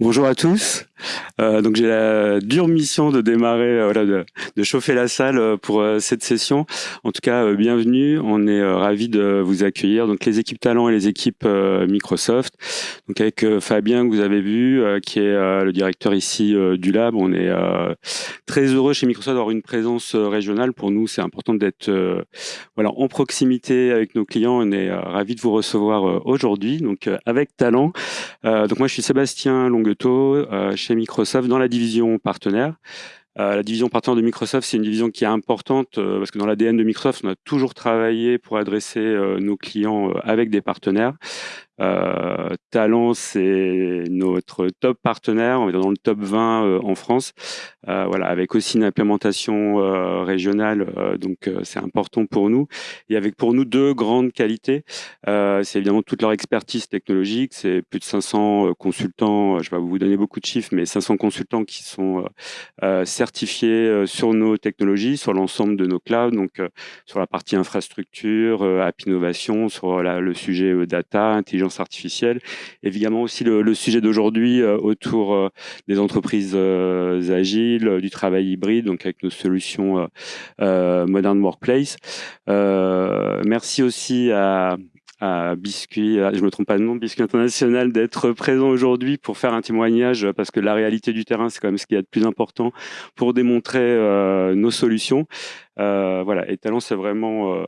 Bonjour à tous. Euh, donc j'ai la dure mission de démarrer, euh, voilà, de, chauffer la salle euh, pour cette session. En tout cas, bienvenue. On est ravis de vous accueillir. Donc les équipes talent et les équipes Microsoft. Donc avec Fabien que vous avez vu, qui est le directeur ici du lab. On est très heureux chez Microsoft d'avoir une présence régionale. Pour nous, c'est important d'être voilà en proximité avec nos clients. On est ravis de vous recevoir aujourd'hui. Donc avec talent. donc moi, je suis Sébastien Longue euh, chez Microsoft dans la division partenaire. Euh, la division partenaire de Microsoft, c'est une division qui est importante euh, parce que dans l'ADN de Microsoft, on a toujours travaillé pour adresser nos clients avec des partenaires. Euh, Talent, c'est notre top partenaire, on est dans le top 20 euh, en France, euh, voilà, avec aussi une implémentation euh, régionale, donc c'est important pour nous. Et avec pour nous deux grandes qualités, c'est évidemment toute leur expertise technologique, c'est plus de 500 consultants, je vais vous donner beaucoup de chiffres, mais 500 consultants qui sont certifiés sur nos technologies, sur l'ensemble de nos clouds, donc sur la partie infrastructure, app innovation, sur le sujet data, intelligence artificielle. Évidemment aussi le, sujet d'aujourd'hui euh, autour euh, des entreprises euh, agiles, du travail hybride, donc avec nos solutions Modern Workplace. merci aussi à, Biscuit, je me trompe pas de nom, Biscuit International, d'être présent aujourd'hui pour faire un témoignage, parce que la réalité du terrain, c'est quand même ce qu'il y a de plus important pour démontrer nos solutions. voilà, et Talent, c'est vraiment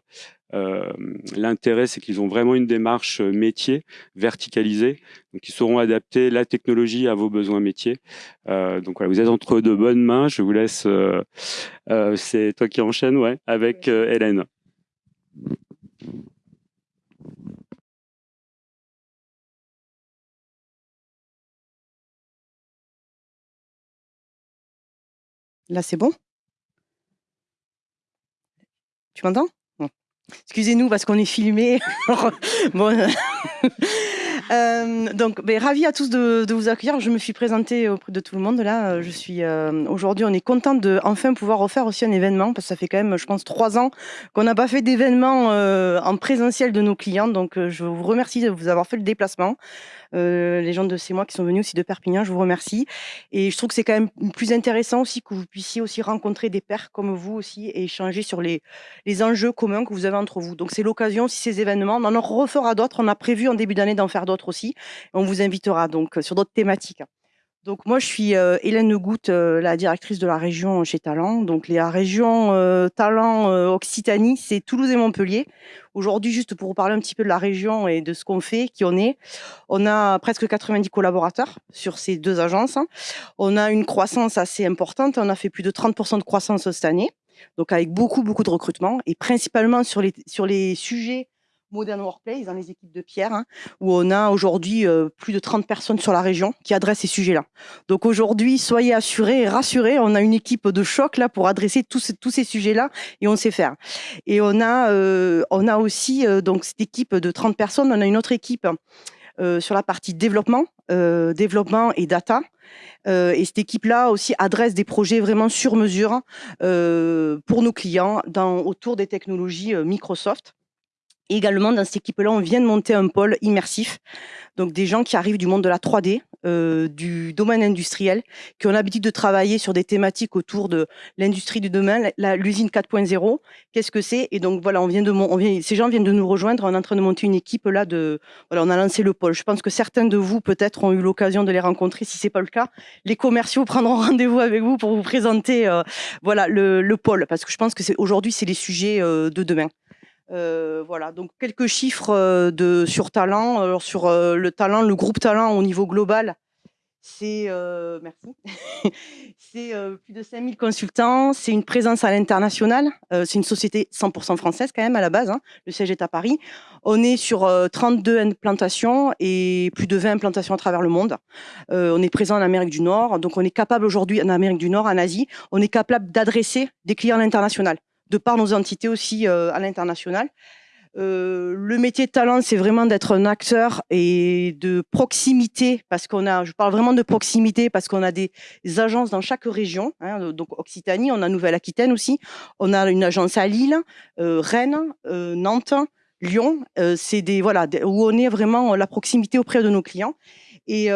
l'intérêt, c'est qu'ils ont vraiment une démarche euh, métier verticalisée, donc ils sauront adapter la technologie à vos besoins métiers. Euh, donc voilà, vous êtes entre de bonnes mains. Je vous laisse. c'est toi qui enchaîne, ouais, avec Hélène. Là, c'est bon? Tu m'entends? Excusez-nous parce qu'on est filmé. bon, euh, donc, ben, ravi à tous de, vous accueillir. Je me suis présentée auprès de tout le monde là. Je suis euh, aujourd'hui, on est content de enfin pouvoir refaire aussi un événement parce que ça fait quand même, je pense, trois ans qu'on n'a pas fait d'événement euh, en présentiel de nos clients. Donc, je vous remercie de vous avoir fait le déplacement. Euh, les gens de C'est moi qui sont venus aussi de Perpignan, je vous remercie. Et je trouve que c'est quand même plus intéressant aussi que vous puissiez aussi rencontrer des pairs comme vous aussi et échanger sur les, les enjeux communs que vous avez entre vous. Donc c'est l'occasion, si ces événements, on en refera d'autres, on a prévu en début d'année d'en faire d'autres aussi. On vous invitera donc sur d'autres thématiques. Donc moi, je suis euh, Hélène Goutte, euh, la directrice de la région chez Talent. Donc la région euh, Talent Occitanie, c'est Toulouse et Montpellier. Aujourd'hui, juste pour vous parler un petit peu de la région et de ce qu'on fait, qui on est, on a presque 90 collaborateurs sur ces deux agences. On a une croissance assez importante. On a fait plus de 30% de croissance cette année. Donc avec beaucoup, beaucoup de recrutement et principalement sur les, sur les sujets Modern Workplace dans les équipes de Pierre, hein, où on a aujourd'hui euh, plus de 30 personnes sur la région qui adressent ces sujets-là. Donc aujourd'hui, soyez assurés et rassurés, on a une équipe de choc là pour adresser tous, ces, sujets-là et on sait faire. Et on a, euh, on a aussi euh, donc cette équipe de 30 personnes, on a une autre équipe sur la partie développement, développement et data. et cette équipe-là aussi adresse des projets vraiment sur mesure pour nos clients dans, autour des technologies Microsoft également, dans cette équipe-là, on vient de monter un pôle immersif. Donc, des gens qui arrivent du monde de la 3D, euh, du domaine industriel, qui ont l'habitude de travailler sur des thématiques autour de l'industrie du demain, l'usine 4.0. Qu'est-ce que c'est? Et donc, voilà, on vient de, on ces gens viennent de nous rejoindre. On est en train de monter une équipe là de, voilà, on a lancé le pôle. Je pense que certains de vous, peut-être, ont eu l'occasion de les rencontrer. Si c'est pas le cas, les commerciaux prendront rendez-vous avec vous pour vous présenter, euh, voilà, le, le, pôle. Parce que je pense que aujourd'hui, c'est les sujets euh, de demain. Euh, voilà, donc quelques chiffres euh, sur talent. Alors sur euh, le talent, le groupe talent au niveau global, c'est merci. c'est plus de 5000 consultants, c'est une présence à l'international, c'est une société 100% française quand même à la base, hein. le siège est à Paris. On est sur 32 implantations et plus de 20 implantations à travers le monde. on est présent en Amérique du Nord, donc on est capable aujourd'hui en Amérique du Nord, en Asie, on est capable d'adresser des clients à l'international de par nos entités aussi euh, à l'international. Euh, le métier de talent, c'est vraiment d'être un acteur et de proximité, parce qu'on a, je parle vraiment de proximité, parce qu'on a des, agences dans chaque région. Hein, donc Occitanie, on a Nouvelle-Aquitaine aussi, on a une agence à Lille, euh, Rennes, Nantes, Lyon. c'est des voilà où on est vraiment la proximité auprès de nos clients. Et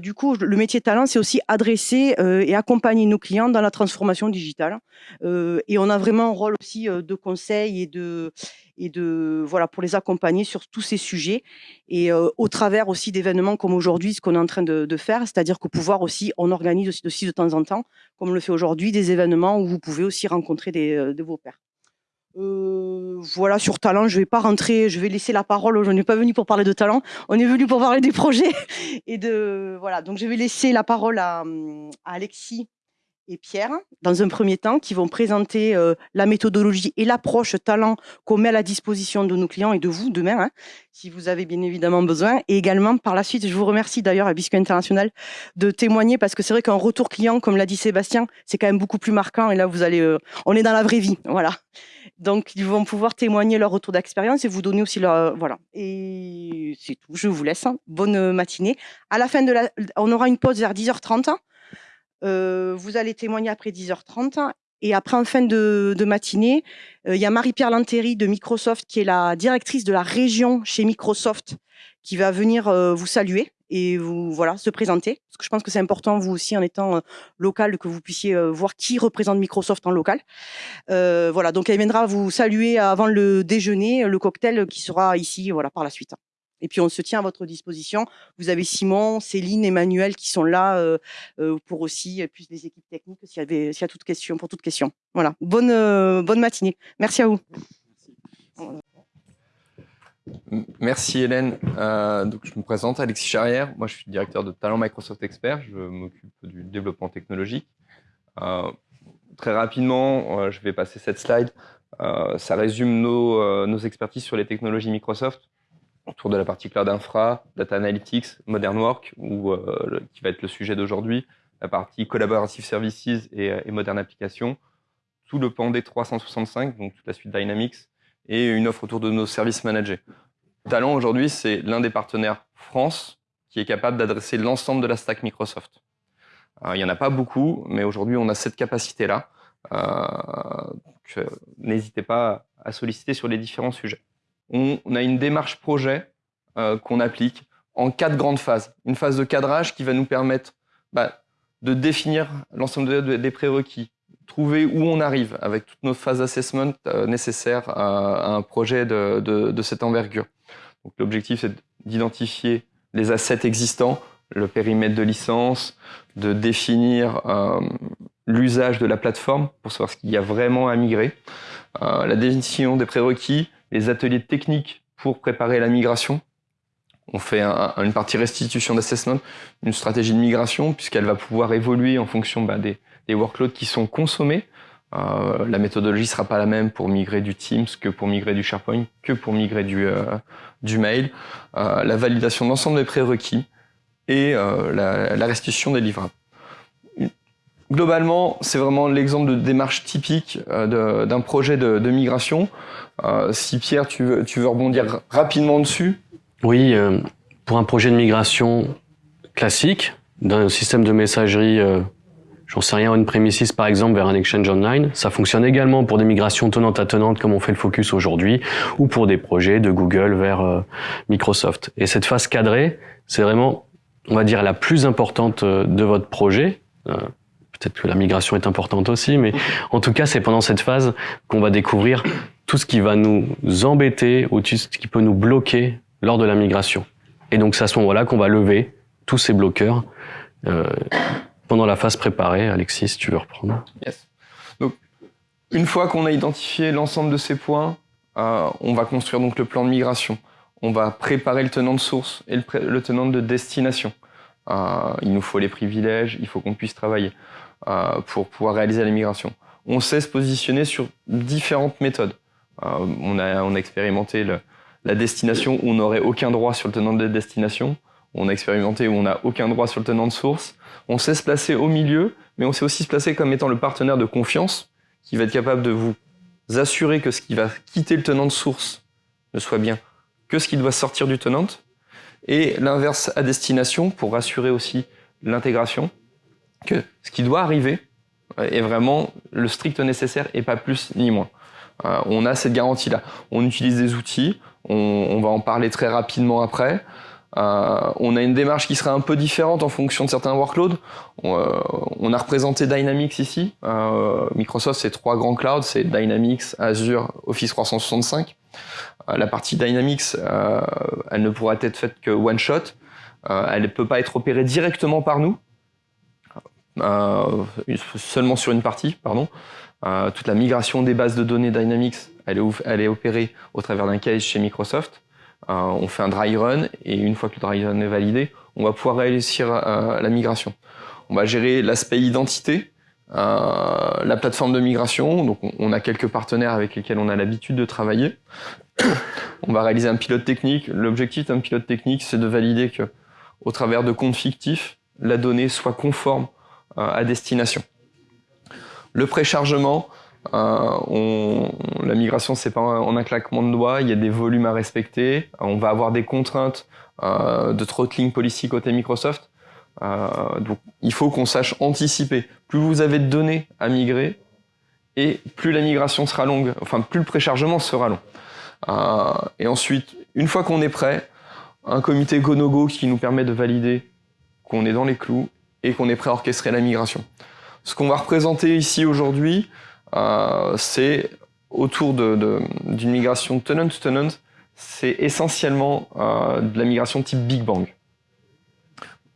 du coup, le métier talent, c'est aussi adresser et accompagner nos clients dans la transformation digitale. et on a vraiment un rôle aussi de conseil et de, et de voilà pour les accompagner sur tous ces sujets et au travers aussi d'événements comme aujourd'hui, ce qu'on est en train de, faire, c'est-à-dire que pouvoir aussi, on organise aussi, aussi, de temps en temps, comme on le fait aujourd'hui, des événements où vous pouvez aussi rencontrer des, de vos pairs. Euh, voilà, sur talent, je vais pas rentrer, je vais laisser la parole. Je n'ai pas venu pour parler de talent, on est venu pour parler des projets et de voilà. Donc je vais laisser la parole à, Alexis et Pierre dans un premier temps qui vont présenter euh, la méthodologie et l'approche talent qu'on met à la disposition de nos clients et de vous demain, hein, si vous avez bien évidemment besoin. Et également par la suite, je vous remercie d'ailleurs à Biscuit International de témoigner parce que c'est vrai qu'un retour client, comme l'a dit Sébastien, c'est quand même beaucoup plus marquant. Et là, vous allez, euh, on est dans la vraie vie, voilà. Donc, ils vont pouvoir témoigner leur retour d'expérience et vous donner aussi leur. Voilà. Et c'est tout. Je vous laisse. Hein. Bonne matinée. À la fin de la. On aura une pause vers 10h30. Vous allez témoigner après 10h30. Et après, en fin de, matinée, euh, il y a Marie-Pierre Lantéry de Microsoft, qui est la directrice de la région chez Microsoft, qui va venir vous saluer et vous voilà se présenter parce que je pense que c'est important vous aussi en étant local que vous puissiez voir qui représente Microsoft en local. Voilà donc elle viendra vous saluer avant le déjeuner, le cocktail qui sera ici voilà par la suite. Et puis on se tient à votre disposition. Vous avez Simon, Céline, Emmanuel qui sont là pour aussi, plus les équipes techniques s'il y a toute question, pour toute question. Voilà. Bonne bonne matinée. Merci à vous. Merci Hélène. Euh, donc je me présente, Alexis Charrière. Moi, je suis directeur de talent Microsoft Expert. Je m'occupe du développement technologique. Euh, très rapidement, euh, je vais passer cette slide. ça résume nos, nos, expertises sur les technologies Microsoft autour de la partie cloud infra, data analytics, modern work, ou qui va être le sujet d'aujourd'hui, la partie collaborative services et, et modern applications, tout le pan des 365, donc toute la suite Dynamics, et une offre autour de nos services managés. Talent aujourd'hui, c'est l'un des partenaires France qui est capable d'adresser l'ensemble de la stack Microsoft. Euh, il n'y en a pas beaucoup, mais aujourd'hui, on a cette capacité-là. Euh, euh, n'hésitez pas à solliciter sur les différents sujets. On, a une démarche projet qu'on applique en quatre grandes phases. Une phase de cadrage qui va nous permettre bah, de définir l'ensemble des prérequis, trouver où on arrive avec toutes nos phases d'assessment euh, nécessaires à, un projet de, de, cette envergure. L'objectif, c'est d'identifier les assets existants, le périmètre de licence, de définir euh, l'usage de la plateforme pour savoir ce qu'il y a vraiment à migrer, euh, la définition des prérequis, les ateliers techniques pour préparer la migration. On fait une partie restitution d'assessment, une stratégie de migration, puisqu'elle va pouvoir évoluer en fonction bah, des, workloads qui sont consommés. Euh, la méthodologie sera pas la même pour migrer du Teams que pour migrer du SharePoint, que pour migrer du, euh, mail. Euh, la validation de l'ensemble des prérequis et la, restitution des livrables. Globalement, c'est vraiment l'exemple de démarche typique d'un projet de, migration. si Pierre, tu veux, rebondir rapidement dessus. Oui, pour un projet de migration classique, d'un système de messagerie j'en sais rien, une premises par exemple vers un exchange online. Ça fonctionne également pour des migrations tenantes à tenantes comme on fait le focus aujourd'hui, ou pour des projets de Google vers euh, Microsoft. Et cette phase cadrée, c'est vraiment, on va dire, la plus importante euh, de votre projet. Euh, peut-être que la migration est importante aussi, mais en tout cas, c'est pendant cette phase qu'on va découvrir tout ce qui va nous embêter ou tout ce qui peut nous bloquer lors de la migration. Et donc, c'est à ce moment-là qu'on va lever tous ces bloqueurs pendant la phase préparée. Alexis, tu veux reprendre Yes. Donc, une fois qu'on a identifié l'ensemble de ces points, euh, on va construire donc le plan de migration. On va préparer le tenant de source et le, tenant de destination. Euh, il nous faut les privilèges, il faut qu'on puisse travailler euh, pour pouvoir réaliser la migration. On sait se positionner sur différentes méthodes. on, a, on a expérimenté la destination où on n'aurait aucun droit sur le tenant de destination. On a expérimenté où on n'a aucun droit sur le tenant de source. On sait se placer au milieu, mais on sait aussi se placer comme étant le partenaire de confiance qui va être capable de vous assurer que ce qui va quitter le tenant de source ne soit bien que ce qui doit sortir du tenant, et l'inverse à destination pour rassurer aussi l'intégration, que ce qui doit arriver est vraiment le strict nécessaire et pas plus ni moins. Euh, on a cette garantie-là. On utilise des outils, on, va en parler très rapidement après. Euh, on a une démarche qui serait un peu différente en fonction de certains workloads. On, euh, on a représenté Dynamics ici. Euh, Microsoft, c'est trois grands clouds, c'est Dynamics, Azure, Office 365. Euh, la partie Dynamics, euh, elle ne pourra être faite que one shot. elle ne peut pas être opérée directement par nous, seulement sur une partie, pardon. toute la migration des bases de données Dynamics, elle est, opérée au travers d'un case chez Microsoft. Euh, on fait un dry run et une fois que le dry run est validé, on va pouvoir réussir euh, la migration. On va gérer l'aspect identité, euh, la plateforme de migration. Donc on, a quelques partenaires avec lesquels on a l'habitude de travailler. on va réaliser un pilote technique. L'objectif d'un pilote technique, c'est de valider que, au travers de comptes fictifs, la donnée soit conforme à destination. Le préchargement, euh, on, la migration, c'est pas en un claquement de doigts. Il y a des volumes à respecter. On va avoir des contraintes euh, de throttling policy côté Microsoft. Euh, donc, il faut qu'on sache anticiper. Plus vous avez de données à migrer, et plus la migration sera longue, enfin plus le préchargement sera long. Euh, et ensuite, une fois qu'on est prêt, un comité go-no-go qui nous permet de valider qu'on est dans les clous et qu'on est prêt à orchestrer la migration. Ce qu'on va représenter ici aujourd'hui, euh, c'est autour d'une migration tenant-to-tenant, c'est essentiellement euh, de la migration type Big Bang.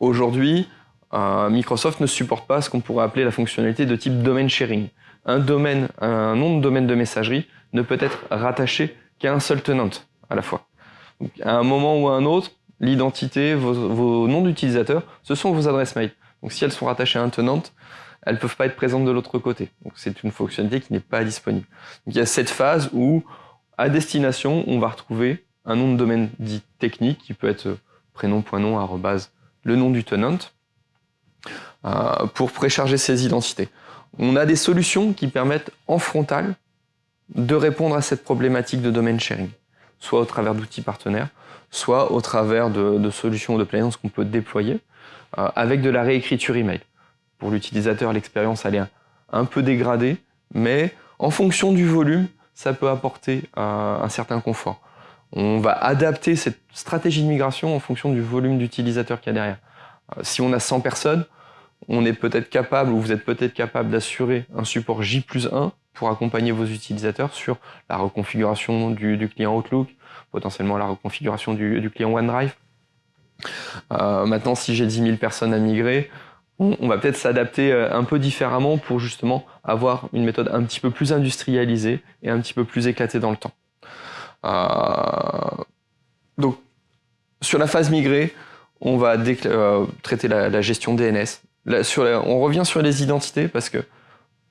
Aujourd'hui, euh, Microsoft ne supporte pas ce qu'on pourrait appeler la fonctionnalité de type domain sharing. Un domaine, un nom de domaine de messagerie ne peut être rattaché qu'à un seul tenant à la fois. À un moment ou à un autre, l'identité, vos noms d'utilisateurs, ce sont vos adresses mail. Donc si elles sont rattachées à un tenant, elles peuvent pas être présentes de l'autre côté. Donc c'est une fonctionnalité qui n'est pas disponible. Donc, il y a cette phase où, à destination, on va retrouver un nom de domaine dit technique qui peut être prénom.nom arrobase le nom du tenant euh, pour précharger ces identités. On a des solutions qui permettent en frontal de répondre à cette problématique de domaine sharing, soit au travers d'outils partenaires, soit au travers de, solutions de plaisance qu'on peut déployer euh, avec de la réécriture email pour l'utilisateur, l'expérience elle est un, peu dégradée, mais en fonction du volume, ça peut apporter euh, un certain confort. On va adapter cette stratégie de migration en fonction du volume d'utilisateurs qu'il y a derrière. Euh, si on a 100 personnes, on est peut-être capable, ou vous êtes peut-être capable d'assurer un support J plus 1 pour accompagner vos utilisateurs sur la reconfiguration du, client Outlook, potentiellement la reconfiguration du, client OneDrive. Euh, maintenant, si j'ai 10 000 personnes à migrer, on va peut-être s'adapter euh, un peu différemment pour justement avoir une méthode un petit peu plus industrialisée et un petit peu plus éclatée dans le temps. Euh, donc, sur la phase migrée, on va traiter la, gestion DNS. on revient sur les identités parce que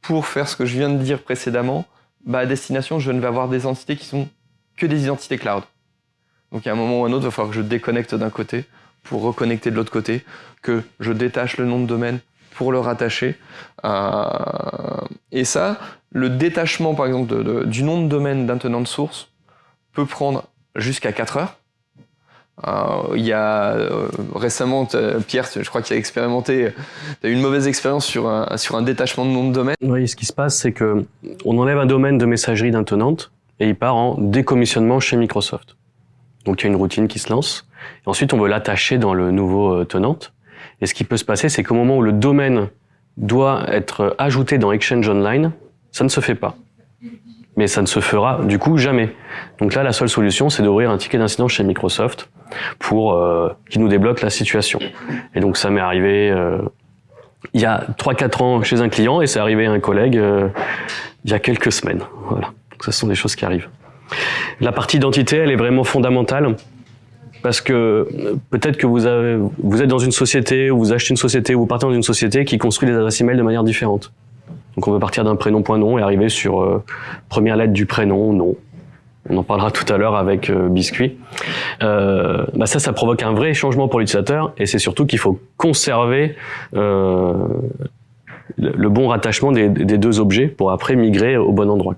pour faire ce que je viens de dire précédemment, bah, à destination, je ne vais avoir des entités qui sont que des identités cloud. Donc, à un moment ou à un autre, il va falloir que je déconnecte d'un côté pour reconnecter de l'autre côté, que je détache le nom de domaine pour le rattacher. Euh, et ça, le détachement, par exemple, du nom de domaine d'un tenant de source peut prendre jusqu'à 4 heures. Euh, il y a euh, récemment, Pierre, je crois qu'il a expérimenté, eu une mauvaise expérience sur un, sur un détachement de nom de domaine. Oui, ce qui se passe, c'est que on enlève un domaine de messagerie d'un tenant et il part en décommissionnement chez Microsoft. Donc il y a une routine qui se lance. Ensuite, on veut l'attacher dans le nouveau euh, tenant. Et ce qui peut se passer, c'est qu'au moment où le domaine doit être ajouté dans Exchange Online, ça ne se fait pas. Mais ça ne se fera du coup jamais. Donc là, la seule solution, c'est d'ouvrir un ticket d'incident chez Microsoft pour euh, qui nous débloque la situation. Et donc ça m'est arrivé euh, il y a 3-4 ans chez un client et c'est arrivé à un collègue il y a quelques semaines. Voilà. Donc ce sont des choses qui arrivent. La partie identité, elle est vraiment fondamentale parce que peut-être que vous, êtes dans une société, ou vous achetez une société, ou vous partez dans une société qui construit des adresses email de manière différente. Donc on peut partir d'un prénom.nom et arriver sur euh, première lettre du prénom, nom. On en parlera tout à l'heure avec euh, Biscuit. Euh, bah ça, ça provoque un vrai changement pour l'utilisateur et c'est surtout qu'il faut conserver euh, le bon rattachement des, deux objets pour après migrer au bon endroit.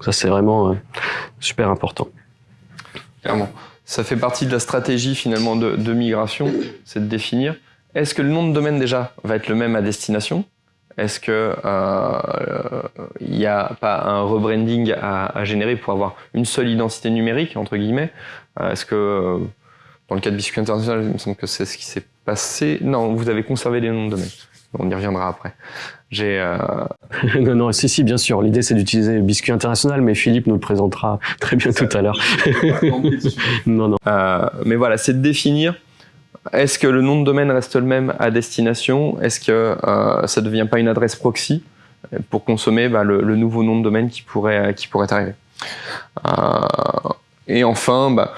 Ça, c'est vraiment euh, super important. Clairement. Ça fait partie de la stratégie finalement de, migration, c'est de définir est-ce que le nom de domaine déjà va être le même à destination? Est-ce que euh, il n'y a pas un rebranding à, générer pour avoir une seule identité numérique entre guillemets? Euh, Est-ce que Dans le cas de Biscuit International, il me semble que c'est ce qui s'est passé. Non, vous avez conservé les noms de domaine. On y reviendra après. J'ai. Euh... non, non, si, si, bien sûr. L'idée, c'est d'utiliser Biscuit International, mais Philippe nous le présentera très bien tout à l'heure. non, non. Euh, mais voilà, c'est de définir. Est-ce que le nom de domaine reste le même à destination? Est-ce que euh, ça ne devient pas une adresse proxy pour consommer bah, le, le, nouveau nom de domaine qui pourrait, qui pourrait arriver? Euh, Et enfin, bah,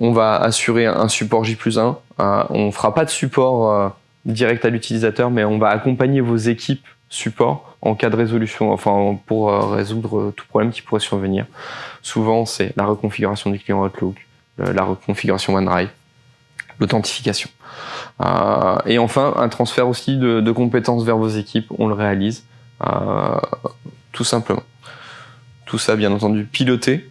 on va assurer un support J plus 1. Euh, on fera pas de support euh, direct à l'utilisateur, mais on va accompagner vos équipes support en cas de résolution, enfin pour euh, résoudre tout problème qui pourrait survenir. Souvent, c'est la reconfiguration du client Outlook, la reconfiguration OneDrive, l'authentification. Euh, et enfin, un transfert aussi de, compétences vers vos équipes, on le réalise, euh, tout simplement. Tout ça, bien entendu, piloté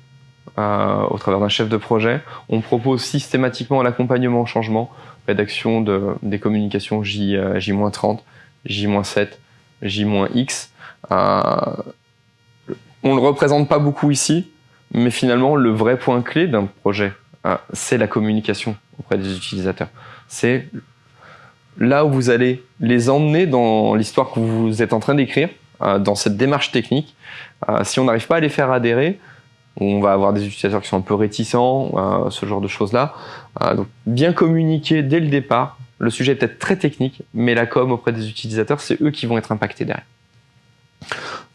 euh, au travers d'un chef de projet. On propose systématiquement l'accompagnement au changement, rédaction de, des communications J, J-30, J-7, J-X. On le représente pas beaucoup ici, mais finalement, le vrai point clé d'un projet, euh, c'est la communication auprès des utilisateurs. C'est là où vous allez les emmener dans l'histoire que vous êtes en train d'écrire, euh, dans cette démarche technique. Euh, si on n'arrive pas à les faire adhérer, on va avoir des utilisateurs qui sont un peu réticents, euh, ce genre de choses-là. Euh, donc bien communiquer dès le départ. Le sujet est peut-être très technique, mais la com auprès des utilisateurs, c'est eux qui vont être impactés derrière.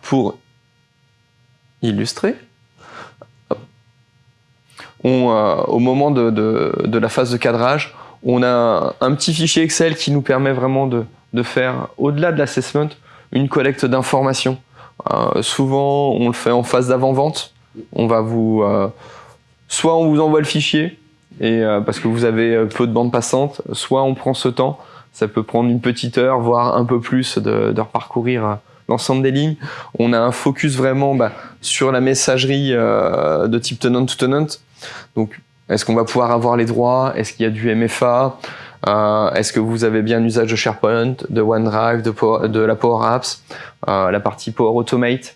Pour illustrer, euh, au moment de, la phase de cadrage, on a un petit fichier Excel qui nous permet vraiment de, faire, au-delà de l'assessment, une collecte d'informations. Souvent, on le fait en phase d'avant-vente. On va vous, euh, soit on vous envoie le fichier et euh, parce que vous avez peu de bande passante, soit on prend ce temps. Ça peut prendre une petite heure, voire un peu plus, de, de reparcourir l'ensemble des lignes. On a un focus vraiment bah, sur la messagerie euh, de type tenant to tenant. Donc, est-ce qu'on va pouvoir avoir les droits? Est-ce qu'il y a du MFA euh, Est-ce que vous avez bien usage de SharePoint, de OneDrive, de, la Power Apps, euh, la partie Power Automate?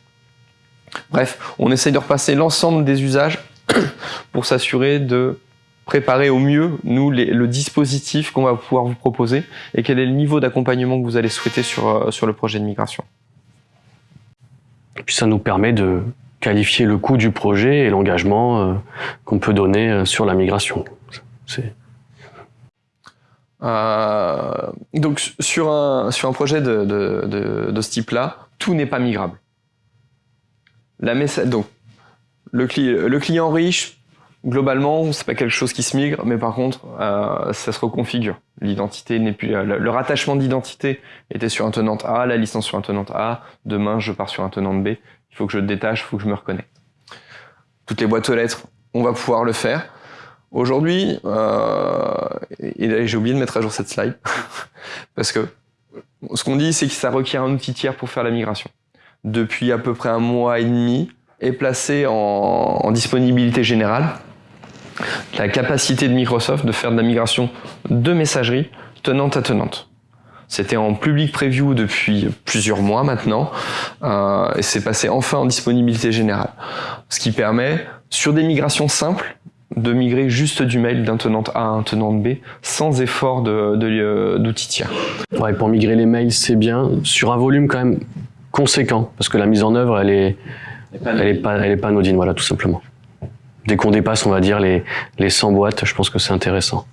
Bref, on essaye de repasser l'ensemble des usages pour s'assurer de préparer au mieux, nous, les, le dispositif qu'on va pouvoir vous proposer et quel est le niveau d'accompagnement que vous allez souhaiter sur, euh, sur le projet de migration. Et puis ça nous permet de qualifier le coût du projet et l'engagement euh, qu'on peut donner euh, sur la migration. Euh, donc sur un, sur un projet de, de, de, de ce type-là, tout n'est pas migrable. La donc, le, cli le client riche, globalement, c'est pas quelque chose qui se migre, mais par contre, euh, ça se reconfigure. L'identité n'est plus le rattachement d'identité était sur un tenant A, la licence sur un tenant A. Demain, je pars sur un tenant B. Il faut que je détache, il faut que je me reconnecte. Toutes les boîtes aux lettres, on va pouvoir le faire. Aujourd'hui, euh, et j'ai oublié de mettre à jour cette slide parce que ce qu'on dit, c'est que ça requiert un outil tiers pour faire la migration. Depuis à peu près un mois et demi, est placé en, disponibilité générale la capacité de Microsoft de faire de la migration de messagerie tenante à tenante. C'était en public preview depuis plusieurs mois maintenant euh, et c'est passé enfin en disponibilité générale. Ce qui permet, sur des migrations simples, de migrer juste du mail d'un tenant A à un tenant B sans effort d'outils de, de, tiers. Ouais, pour migrer les mails, c'est bien, sur un volume quand même conséquent, parce que la mise en œuvre, elle est, elle est pas, elle est pas anodine, voilà, tout simplement. Dès qu'on dépasse, on va dire, les, les 100 boîtes, je pense que c'est intéressant.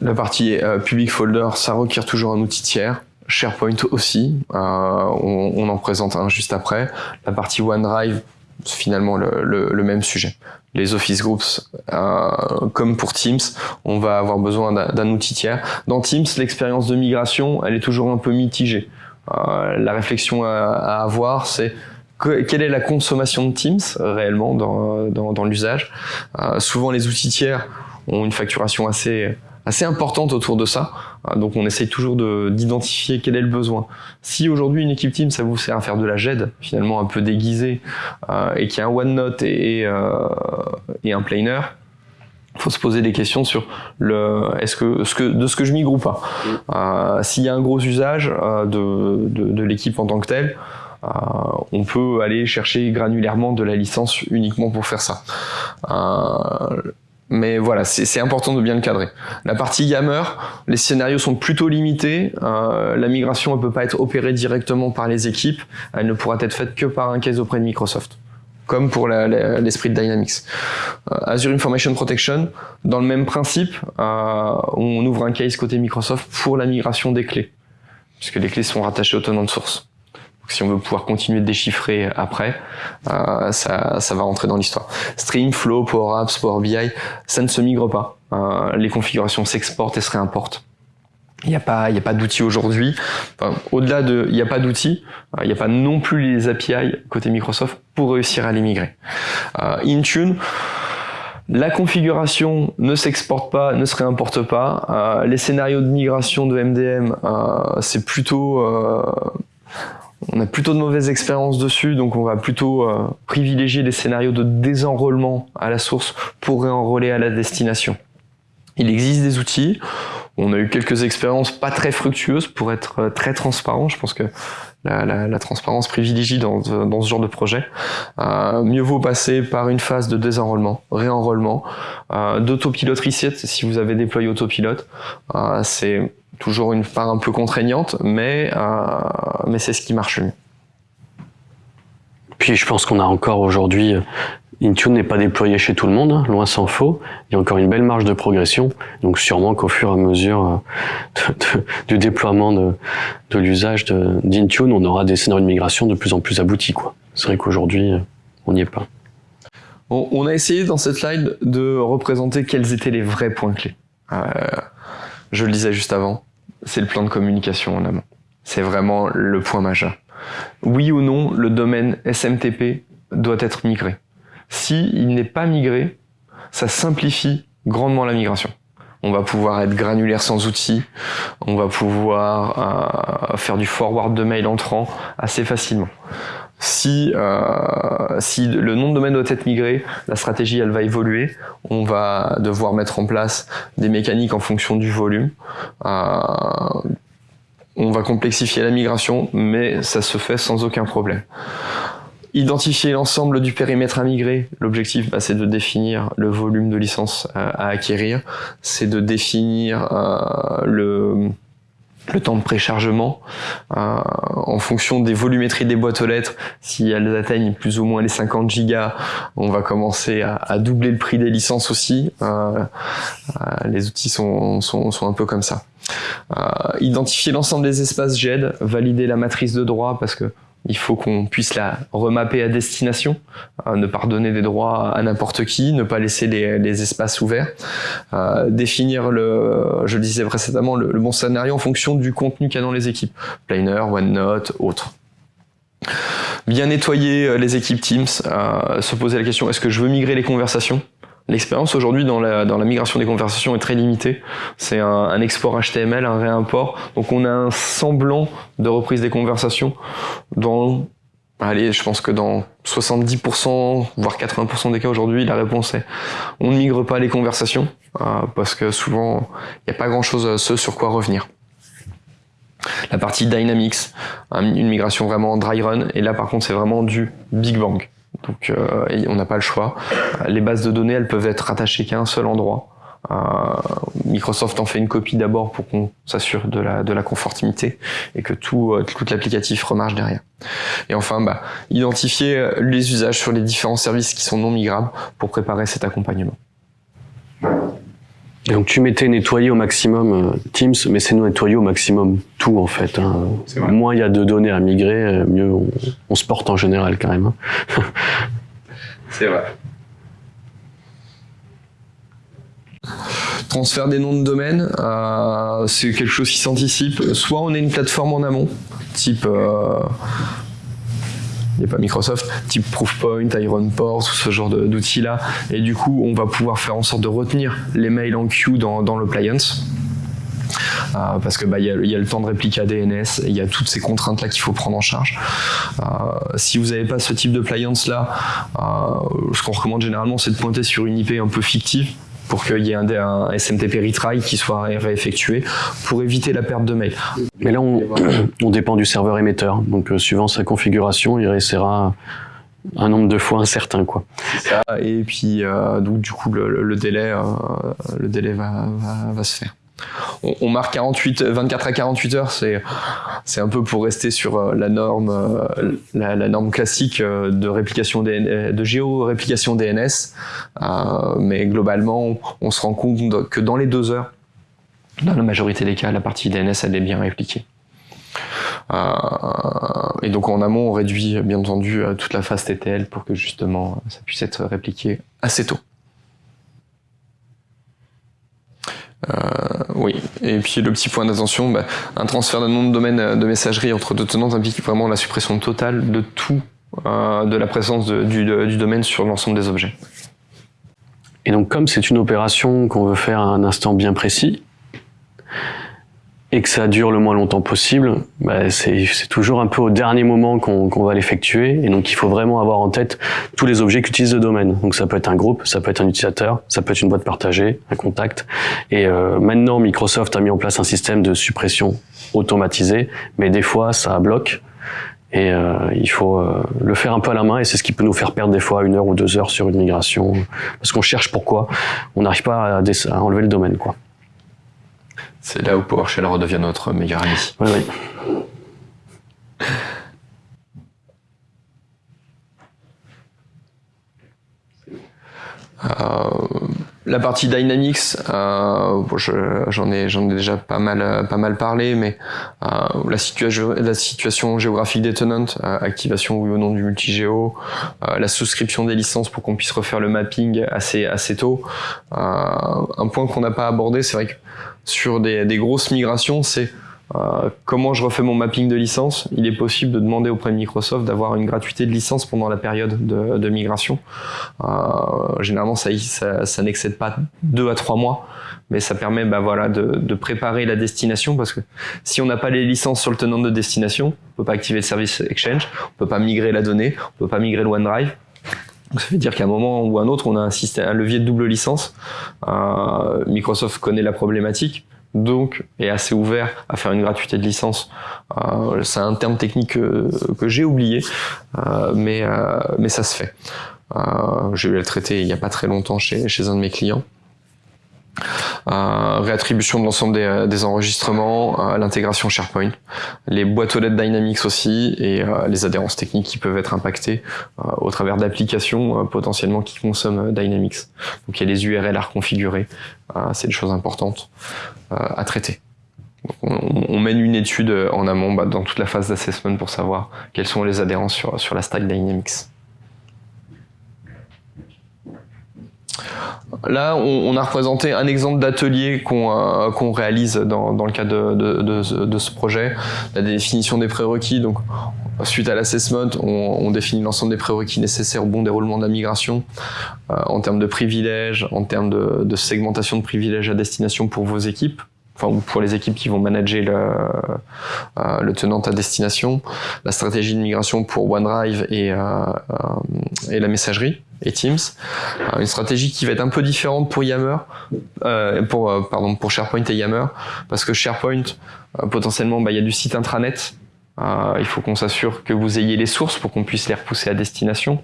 La partie euh, public folder, ça requiert toujours un outil tiers. SharePoint aussi, euh, on, on, en présente un juste après. La partie OneDrive, finalement le, le, le, même sujet. Les Office Groups, euh, comme pour Teams, on va avoir besoin d'un outil tiers. Dans Teams, l'expérience de migration, elle est toujours un peu mitigée. Euh, la réflexion à, à avoir, c'est que, quelle est la consommation de Teams réellement dans, dans, dans l'usage. Euh, souvent, les outils tiers ont une facturation assez assez importante autour de ça. Donc on essaye toujours d'identifier quel est le besoin. Si aujourd'hui une équipe team ça vous sert à faire de la GED, finalement un peu déguisé, euh, et qu'il y a un OneNote et, et, euh, et un planer, faut se poser des questions sur le est-ce que, ce que de ce que je migre ou pas. Euh, S'il y a un gros usage euh, de, de, de l'équipe en tant que telle, euh, on peut aller chercher granulairement de la licence uniquement pour faire ça. Euh, mais voilà, c'est important de bien le cadrer. La partie Yammer, les scénarios sont plutôt limités. Euh, la migration ne peut pas être opérée directement par les équipes. Elle ne pourra être faite que par un case auprès de Microsoft, comme pour l'esprit de Dynamics. Euh, Azure Information Protection, dans le même principe, euh, on ouvre un case côté Microsoft pour la migration des clés, puisque les clés sont rattachées au tenant de source si on veut pouvoir continuer de déchiffrer après, euh, ça, ça, va rentrer dans l'histoire. Stream, Flow, Power Apps, Power BI, ça ne se migre pas. Les configurations s'exportent et se réimportent. Il n'y a pas, pas d'outils aujourd'hui. Enfin, Au-delà de, il n'y a pas d'outils, euh, il n'y a pas non plus les API côté Microsoft pour réussir à les migrer. Euh, Intune, la configuration ne s'exporte pas, ne se réimporte pas. Euh, les scénarios de migration de MDM, euh, c'est plutôt on a plutôt de mauvaises expériences dessus, donc on va plutôt privilégier les scénarios de désenrôlement à la source pour réenrôler à la destination. Il existe des outils, on a eu quelques expériences pas très fructueuses pour être euh, très transparent, je pense que la, transparence privilégie dans, dans, ce genre de projet. Euh, mieux vaut passer par une phase de désenrôlement, réenrôlement, euh, d'autopilote si vous avez déployé autopilote. c'est toujours une part un peu contraignante, mais, euh, mais c'est ce qui marche mieux. Puis je pense qu'on a encore aujourd'hui, euh, Intune n'est pas déployé chez tout le monde, hein, loin s'en faut. Il y a encore une belle marge de progression, donc sûrement qu'au fur et à mesure euh, du déploiement de, de l'usage d'Intune, on aura des scénarios de migration de plus en plus aboutis. C'est vrai qu'aujourd'hui, on n'y est pas. On, a essayé dans cette slide de représenter quels étaient les vrais points clés. je le disais juste avant, c'est le plan de communication en amont. C'est vraiment le point majeur. Oui ou non, le domaine SMTP doit être migré. Si il n'est pas migré, ça simplifie grandement la migration. On va pouvoir être granulaire sans outils, on va pouvoir euh, faire du forward de mail entrant assez facilement. Si, euh, le nom de domaine doit être migré, la stratégie elle va évoluer. On va devoir mettre en place des mécaniques en fonction du volume. Euh, on va complexifier la migration, mais ça se fait sans aucun problème. Identifier l'ensemble du périmètre à migrer. L'objectif, bah, c'est de définir le volume de licences à, acquérir. C'est de définir euh, le le temps de préchargement euh, en fonction des volumétries des boîtes aux lettres si elles atteignent plus ou moins les 50 gigas on va commencer à, doubler le prix des licences aussi euh, euh, les outils sont, sont, sont, un peu comme ça identifier l'ensemble des espaces GED valider la matrice de droit parce que il faut qu'on puisse la remapper à destination, euh, ne pas redonner des droits à n'importe qui, ne pas laisser les, espaces ouverts, euh, définir le, je le disais précédemment, le, bon scénario en fonction du contenu qu'il y a dans les équipes, Planer, OneNote, autres. Bien nettoyer euh, les équipes Teams, se poser la question est-ce que je veux migrer les conversations? L'expérience aujourd'hui dans la, migration des conversations est très limitée. C'est un, export HTML, un réimport. Donc on a un semblant de reprise des conversations dans, allez, je pense que dans 70%, voire 80% des cas aujourd'hui, la réponse est on ne migre pas les conversations euh, parce que souvent il n'y a pas grand-chose à ce sur quoi revenir. La partie Dynamics, une migration vraiment dry run, et là par contre c'est vraiment du Big Bang. Donc euh, on n'a pas le choix. Les bases de données, elles peuvent être rattachées qu'à un seul endroit. Euh, Microsoft en fait une copie d'abord pour qu'on s'assure de la, de la conformité et que tout, euh, tout l'applicatif remarche derrière. Et enfin, bah, identifier les usages sur les différents services qui sont non migrables pour préparer cet accompagnement. Donc tu mettais nettoyer au maximum euh, Teams, mais c'est nettoyer au maximum tout en fait. Hein. Moins il y a de données à migrer, euh, mieux on, se porte en général quand même. Hein. c'est vrai. Transfert des noms de domaine, euh, c'est quelque chose qui s'anticipe. Soit on a une plateforme en amont, type pas Microsoft, type Proofpoint, Ironport, ce genre d'outils-là. Et du coup, on va pouvoir faire en sorte de retenir les mails en queue dans, dans l'appliance. Euh, parce que bah, y, y, a, le temps de répliquer DNS, il y a toutes ces contraintes là qu'il faut prendre en charge. Euh, si vous n'avez pas ce type de appliance là, euh, ce qu'on recommande généralement c'est de pointer sur une IP un peu fictive pour qu'il y ait un, SMTP retry qui soit réeffectué pour éviter la perte de mail. Mais là, on, dépend du serveur émetteur. Donc, euh, suivant sa configuration, il essaiera un nombre de fois incertain quoi. Et puis donc du coup le, délai le délai va, va, va se faire on, marque 48, 24 à 48 heures, c'est un peu pour rester sur euh, la norme euh, la, norme classique euh, de réplication de géo-réplication DNS, mais globalement, on se rend compte que dans les deux heures, dans la majorité des cas, la partie DNS elle est bien répliquée. et donc en amont, on réduit bien entendu toute la phase TTL pour que justement ça puisse être répliqué assez tôt. Euh, oui, et puis le petit point d'attention, bah, un transfert d'un nom de domaine euh, de messagerie entre deux tenants implique vraiment la suppression totale de tout, euh, de la présence du, domaine sur l'ensemble des objets. Et donc comme c'est une opération qu'on veut faire à un instant bien précis, et que ça dure le moins longtemps possible, bah c'est toujours un peu au dernier moment qu'on va l'effectuer. Et donc, il faut vraiment avoir en tête tous les objets qu'utilise le domaine. Donc, ça peut être un groupe, ça peut être un utilisateur, ça peut être une boîte partagée, un contact. Et euh, maintenant, Microsoft a mis en place un système de suppression automatisé, mais des fois, ça bloque. Et euh, il faut euh, le faire un peu à la main, et c'est ce qui peut nous faire perdre des fois une heure ou deux heures sur une migration, parce qu'on cherche pourquoi on n'arrive pas à, à enlever le domaine, quoi. C'est là où PowerShell redevient notre meilleur ami. Oui, oui. Euh, la partie Dynamics, euh, j'en ai, ai déjà pas mal, pas mal parlé, mais euh, la, situation, la situation géographique des tenants, activation oui ou non du multigéo, la souscription des licences pour qu'on puisse refaire le mapping assez, assez tôt. un point qu'on n'a pas abordé, c'est vrai que sur des, des grosses migrations, c'est euh, comment je refais mon mapping de licence Il est possible de demander auprès de Microsoft d'avoir une gratuité de licence pendant la période de, de migration. Euh, généralement, ça, ça, ça n'excède pas deux à trois mois, mais ça permet bah, voilà, de, de, préparer la destination parce que si on n'a pas les licences sur le tenant de destination, on peut pas activer le service Exchange, on peut pas migrer la donnée, on peut pas migrer le OneDrive. Donc ça veut dire qu'à un moment ou un autre, on a un, système, un levier de double licence. Euh, Microsoft connaît la problématique, donc est assez ouvert à faire une gratuité de licence. Euh, c'est un terme technique que, j'ai oublié, euh, mais, euh, mais ça se fait. Euh, j'ai eu à le traiter il n'y a pas très longtemps chez, chez un de mes clients. Euh, réattribution de l'ensemble des, euh, enregistrements, euh, l'intégration SharePoint, les boîtes aux lettres Dynamics aussi et les adhérences techniques qui peuvent être impactées au travers d'applications potentiellement qui consomment Dynamics. Donc il y a les URL à reconfigurer, c'est des choses importantes à traiter. on, on, mène une étude en amont bah, dans toute la phase d'assessment pour savoir quelles sont les adhérences sur, sur la stack Dynamics. Là, on, a représenté un exemple d'atelier qu'on euh, réalise dans, le cadre de, ce projet. La définition des prérequis. Donc, suite à l'assessment, on, définit l'ensemble des prérequis nécessaires au bon déroulement de la migration euh, en termes de privilèges, en termes de, segmentation de privilèges à destination pour vos équipes enfin ou pour les équipes qui vont manager le, euh, le tenant à destination, la stratégie de migration pour OneDrive et la messagerie et Teams. Euh, une stratégie qui va être un peu différente pour Yammer, euh, pour euh, pardon pour SharePoint et Yammer, parce que SharePoint potentiellement bah, il y a du site intranet. il faut qu'on s'assure que vous ayez les sources pour qu'on puisse les repousser à destination.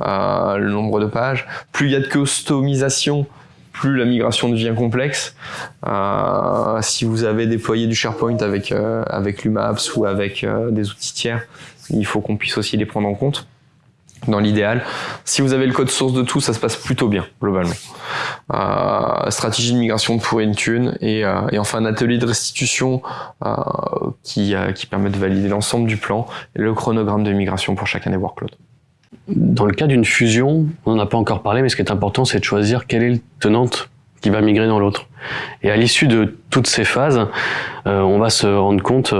le nombre de pages. Plus il y a de customisation, plus la migration devient complexe. si vous avez déployé du SharePoint avec avec l'UMAPS ou avec des outils tiers, il faut qu'on puisse aussi les prendre en compte dans l'idéal. Si vous avez le code source de tout, ça se passe plutôt bien, globalement. Euh, stratégie de migration pour Intune et, euh, et enfin un atelier de restitution euh, qui, euh, qui permet de valider l'ensemble du plan et le chronogramme de migration pour chacun des workloads. Dans le cas d'une fusion, on n'en a pas encore parlé, mais ce qui est important, c'est de choisir quelle est le tenante qui va migrer dans l'autre. Et à l'issue de toutes ces phases, euh, on va se rendre compte,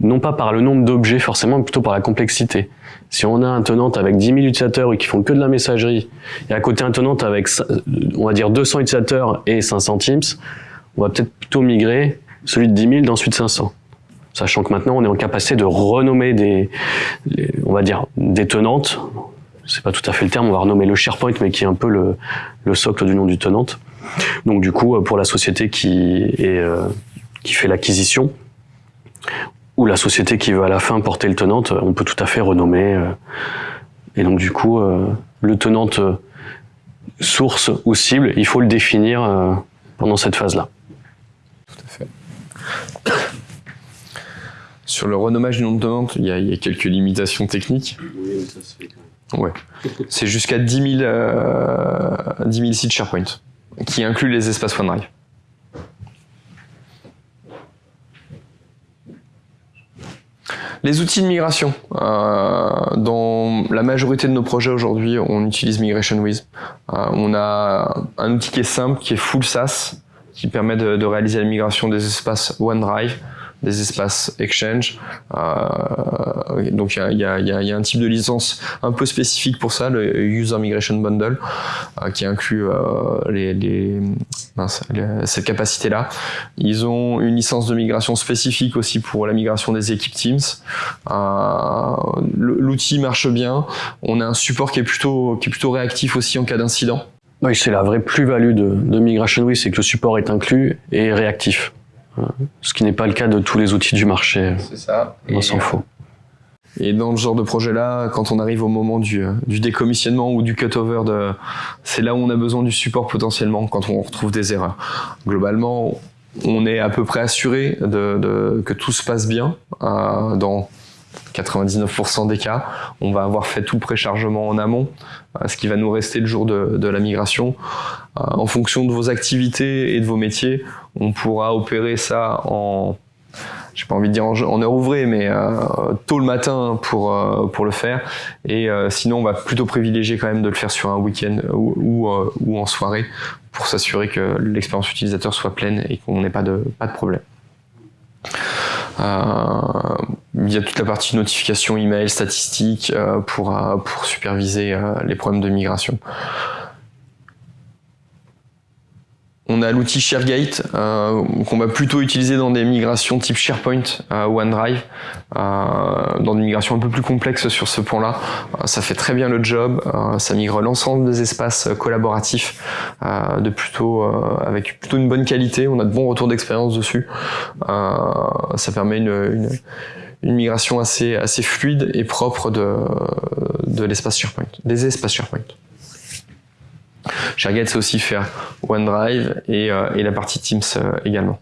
non pas par le nombre d'objets forcément, mais plutôt par la complexité. Si on a un tenant avec 10 000 utilisateurs et qui font que de la messagerie, et à côté un tenant avec, on va dire, 200 utilisateurs et 500 Teams, on va peut-être plutôt migrer celui de 10 000 d'ensuite 500. Sachant que maintenant, on est en capacité de renommer des, on va dire, des tenantes. C'est pas tout à fait le terme, on va renommer le SharePoint, mais qui est un peu le, le socle du nom du tenante. Donc du coup, pour la société qui, est, euh, qui fait l'acquisition, ou la société qui veut à la fin porter le tenante, on peut tout à fait renommer euh, Et donc du coup, le tenante source ou cible, il faut le définir pendant cette phase-là. Tout à fait. Sur le renommage du nom de tenante, il y, a, quelques limitations techniques. Oui, ça se fait quand même. Ouais. C'est jusqu'à 10 000, 10 000 sites SharePoint, qui incluent les espaces OneDrive. Les outils de migration. Euh, dans la majorité de nos projets aujourd'hui, on utilise MigrationWiz. Euh, on a un outil qui est simple, qui est full SaaS, qui permet de, de réaliser la migration des espaces OneDrive des espaces Exchange. Euh, donc il y a, y, a, y a, un type de licence un peu spécifique pour ça, le User Migration Bundle, euh, qui inclut euh, les, les, mince, cette capacité-là. Ils ont une licence de migration spécifique aussi pour la migration des équipes Teams. Euh, L'outil marche bien. On a un support qui est plutôt, qui est plutôt réactif aussi en cas d'incident. Oui, c'est la vraie plus-value de, de Migration oui, c'est que le support est inclus et réactif. Ce qui n'est pas le cas de tous les outils du marché. C'est ça. On s'en fout. Et dans ce genre de projet-là, quand on arrive au moment du, du décommissionnement ou du cutover, de, c'est là où on a besoin du support potentiellement quand on retrouve des erreurs. Globalement, on est à peu près assuré de, de que tout se passe bien euh, dans 99% des cas. On va avoir fait tout préchargement en amont, euh, ce qui va nous rester le jour de, la migration. Euh, en fonction de vos activités et de vos métiers, on pourra opérer ça en j'ai pas envie de en, heure ouvrée, mais euh, tôt le matin pour le faire. Et sinon, on va plutôt privilégier quand même de le faire sur un week-end ou en soirée pour s'assurer que l'expérience utilisateur soit pleine et qu'on n'ait pas de problème. Il y a toute la partie notification, email, statistiques pour pour superviser les problèmes de migration. On a l'outil ShareGate euh, qu'on va plutôt utiliser dans des migrations type SharePoint, euh, OneDrive, euh, dans des migrations un peu plus complexes sur ce point-là. ça fait très bien le job, ça migre l'ensemble des espaces collaboratifs de plutôt avec plutôt une bonne qualité. On a de bons retours d'expérience dessus. ça permet une, migration assez assez fluide et propre de de l'espace SharePoint, des espaces SharePoint. ShareGate, c'est aussi faire OneDrive et, euh, la partie Teams euh, également.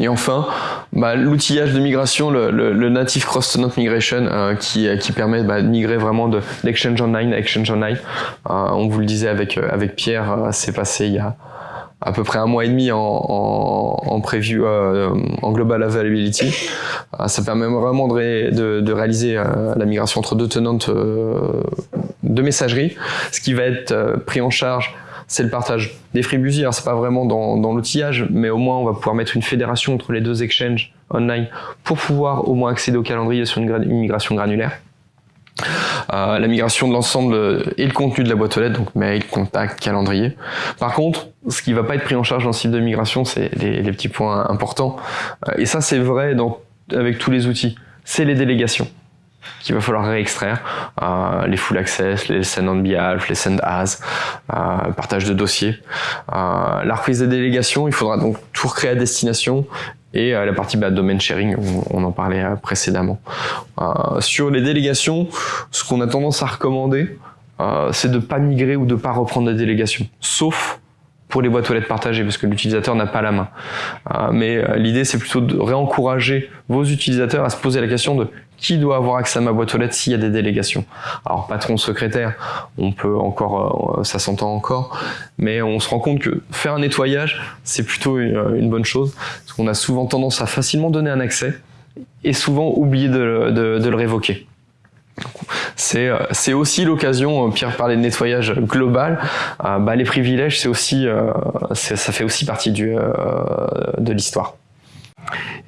Et enfin, bah, l'outillage de migration, le, native cross-tenant migration, euh, qui, permet bah, de migrer vraiment de d'Exchange Online à Exchange Online. on vous le disait avec avec Pierre, c'est passé il y a à peu près un mois et demi en, en, en preview, euh, global availability. Euh, ça permet vraiment de, de, réaliser euh, la migration entre deux tenantes de messagerie. Ce qui va être pris en charge, c'est le partage des FreeBusy. Alors c'est pas vraiment dans, dans l'outillage, mais au moins on va pouvoir mettre une fédération entre les deux exchanges online pour pouvoir au moins accéder au calendrier sur une migration granulaire. La migration de l'ensemble et le contenu de la boîte aux lettres, donc mail, contact, calendrier. Par contre, ce qui va pas être pris en charge dans ce type de migration, c'est les, petits points importants. Euh, et ça, c'est vrai avec tous les outils. C'est les délégations qu'il va falloir réextraire, euh, les full access, les send on behalf, les send as, euh, partage de dossiers. Euh, la reprise des délégations, il faudra donc tout recréer à destination et euh, la partie bah, domain sharing, on, en parlait euh, précédemment. Euh, sur les délégations, ce qu'on a tendance à recommander, c'est de pas migrer ou de pas reprendre la délégation, sauf pour les boîtes aux lettres partagées parce que l'utilisateur n'a pas la main. mais l'idée c'est plutôt de réencourager vos utilisateurs à se poser la question de qui doit avoir accès à ma boîte aux lettres s'il y a des délégations? Alors patron secrétaire, on peut encore, ça s'entend encore, mais on se rend compte que faire un nettoyage, c'est plutôt une, bonne chose on a souvent tendance à facilement donner un accès et souvent oublier de, le révoquer. C'est euh, aussi l'occasion, euh, Pierre parlait de nettoyage global, euh, bah, les privilèges, c'est aussi, ça fait aussi partie de l'histoire.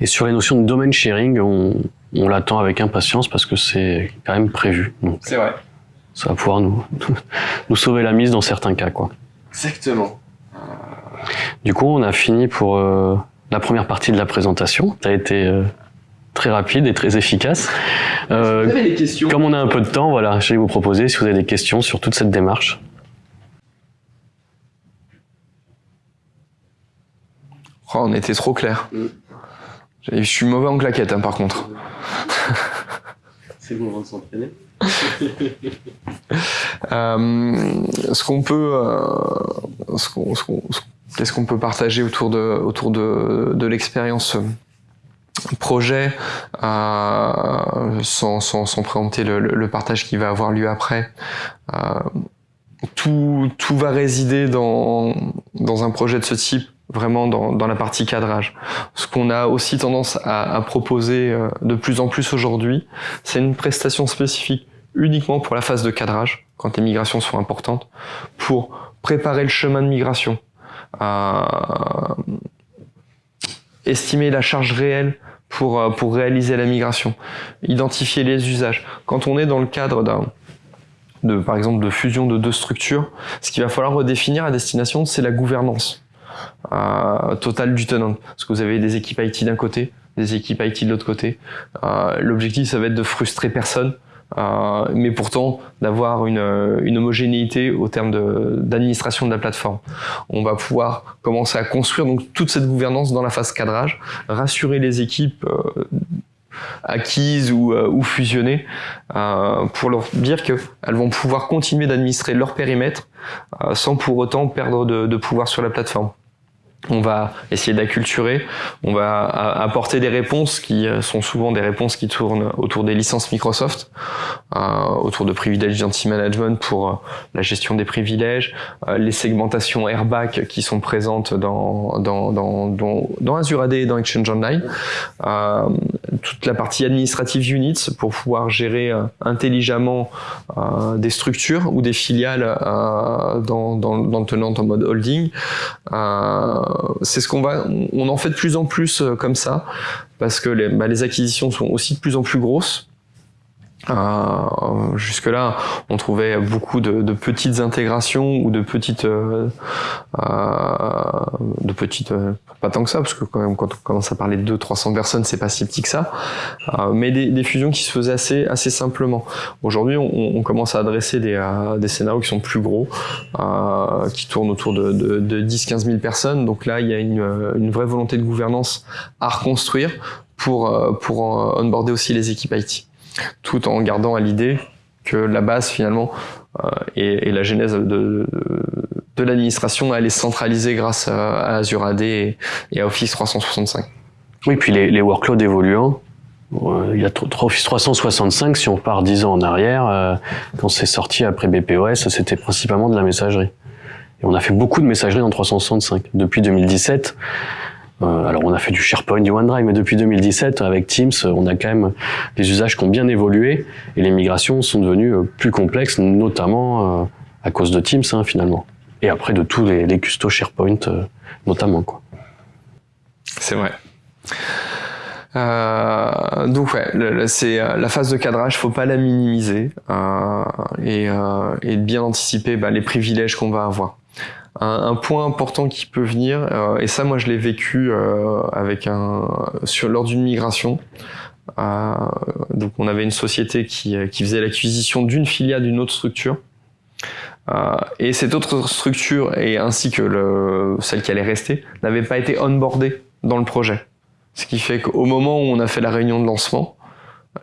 Et sur les notions de domain sharing, on, l'attend avec impatience parce que c'est quand même prévu. C'est vrai. Ça va pouvoir nous, nous sauver la mise dans certains cas. Quoi. Exactement. Du coup, on a fini pour la première partie de la présentation. Ça a été euh, très rapide et très efficace. Euh, vous avez des questions? Comme on a un peu de temps, voilà, je vais vous proposer si vous avez des questions sur toute cette démarche. Oh, on était trop clair. Je suis mauvais en claquette, hein, par contre. C'est le moment de s'entraîner. ce qu'on peut, ce qu'on, qu'est-ce qu'on peut partager autour de, autour de, de l'expérience projet euh, sans, sans, sans, préempter le, le, partage qui va avoir lieu après. Euh, tout, tout va résider dans, dans un projet de ce type vraiment dans, dans la partie cadrage. Ce qu'on a aussi tendance à, à proposer euh, de plus en plus aujourd'hui, c'est une prestation spécifique uniquement pour la phase de cadrage, quand les migrations sont importantes, pour préparer le chemin de migration, euh, estimer la charge réelle pour, euh, pour réaliser la migration, identifier les usages. Quand on est dans le cadre d'un de, par exemple, de fusion de deux structures, ce qu'il va falloir redéfinir à destination, c'est la gouvernance totale du tenant. Parce que vous avez des équipes IT d'un côté, des équipes IT de l'autre côté. Euh, L'objectif, ça va être de frustrer personne, euh, mais pourtant d'avoir une, une, homogénéité au terme d'administration de, de, la plateforme. On va pouvoir commencer à construire donc toute cette gouvernance dans la phase cadrage, rassurer les équipes euh, acquises ou, euh, fusionnées euh, pour leur dire qu'elles vont pouvoir continuer d'administrer leur périmètre euh, sans pour autant perdre de pouvoir sur la plateforme on va essayer d'acculturer, on va apporter des réponses qui euh, sont souvent des réponses qui tournent autour des licences Microsoft, euh, autour de privilèges identity management pour euh, la gestion des privilèges, les segmentations airbag qui sont présentes dans, dans, dans, dans, Azure AD et dans Exchange Online, toute la partie administrative units pour pouvoir gérer intelligemment des structures ou des filiales dans, dans, dans le tenant en mode holding. Euh, c'est ce qu'on va, on en fait de plus en plus euh, comme ça, parce que les, bah, les acquisitions sont aussi de plus en plus grosses. Euh, Jusque-là, on trouvait beaucoup de, petites intégrations ou de petites, euh, euh, de petites, euh, pas tant que ça, parce que quand même quand on commence à parler de 200-300 personnes, c'est pas si petit que ça, euh, mais des, fusions qui se faisaient assez, assez simplement. Aujourd'hui, on, commence à adresser des, euh, des, scénarios qui sont plus gros, qui tournent autour de, de, de 10-15 000 personnes. Donc là, il y a une, une vraie volonté de gouvernance à reconstruire pour, pour onboarder aussi les équipes IT tout en gardant à l'idée que la base finalement euh, et, et, la genèse de, de, de l'administration elle est centralisée grâce à, Azure AD et, à Office 365. Oui, puis les, les workloads évoluant. Euh, il y a Office 365, si on part 10 ans en arrière, euh, quand c'est sorti après BPOS, c'était principalement de la messagerie. Et on a fait beaucoup de messagerie en 365. Depuis 2017, euh, alors on a fait du SharePoint, du OneDrive, mais depuis 2017, avec Teams, on a quand même des usages qui ont bien évolué et les migrations sont devenues euh, plus complexes, notamment euh, à cause de Teams hein, finalement. Et après de tous les, les custos SharePoint notamment. quoi. C'est vrai. Euh, donc ouais, c'est la phase de cadrage, faut pas la minimiser euh, et, euh, et, bien anticiper bah, les privilèges qu'on va avoir un, point important qui peut venir, euh, et ça moi je l'ai vécu euh, avec un sur lors d'une migration. Euh, donc on avait une société qui, qui faisait l'acquisition d'une filiale d'une autre structure. et cette autre structure, et ainsi que le, celle qui allait rester, n'avait pas été onboardée dans le projet. Ce qui fait qu'au moment où on a fait la réunion de lancement,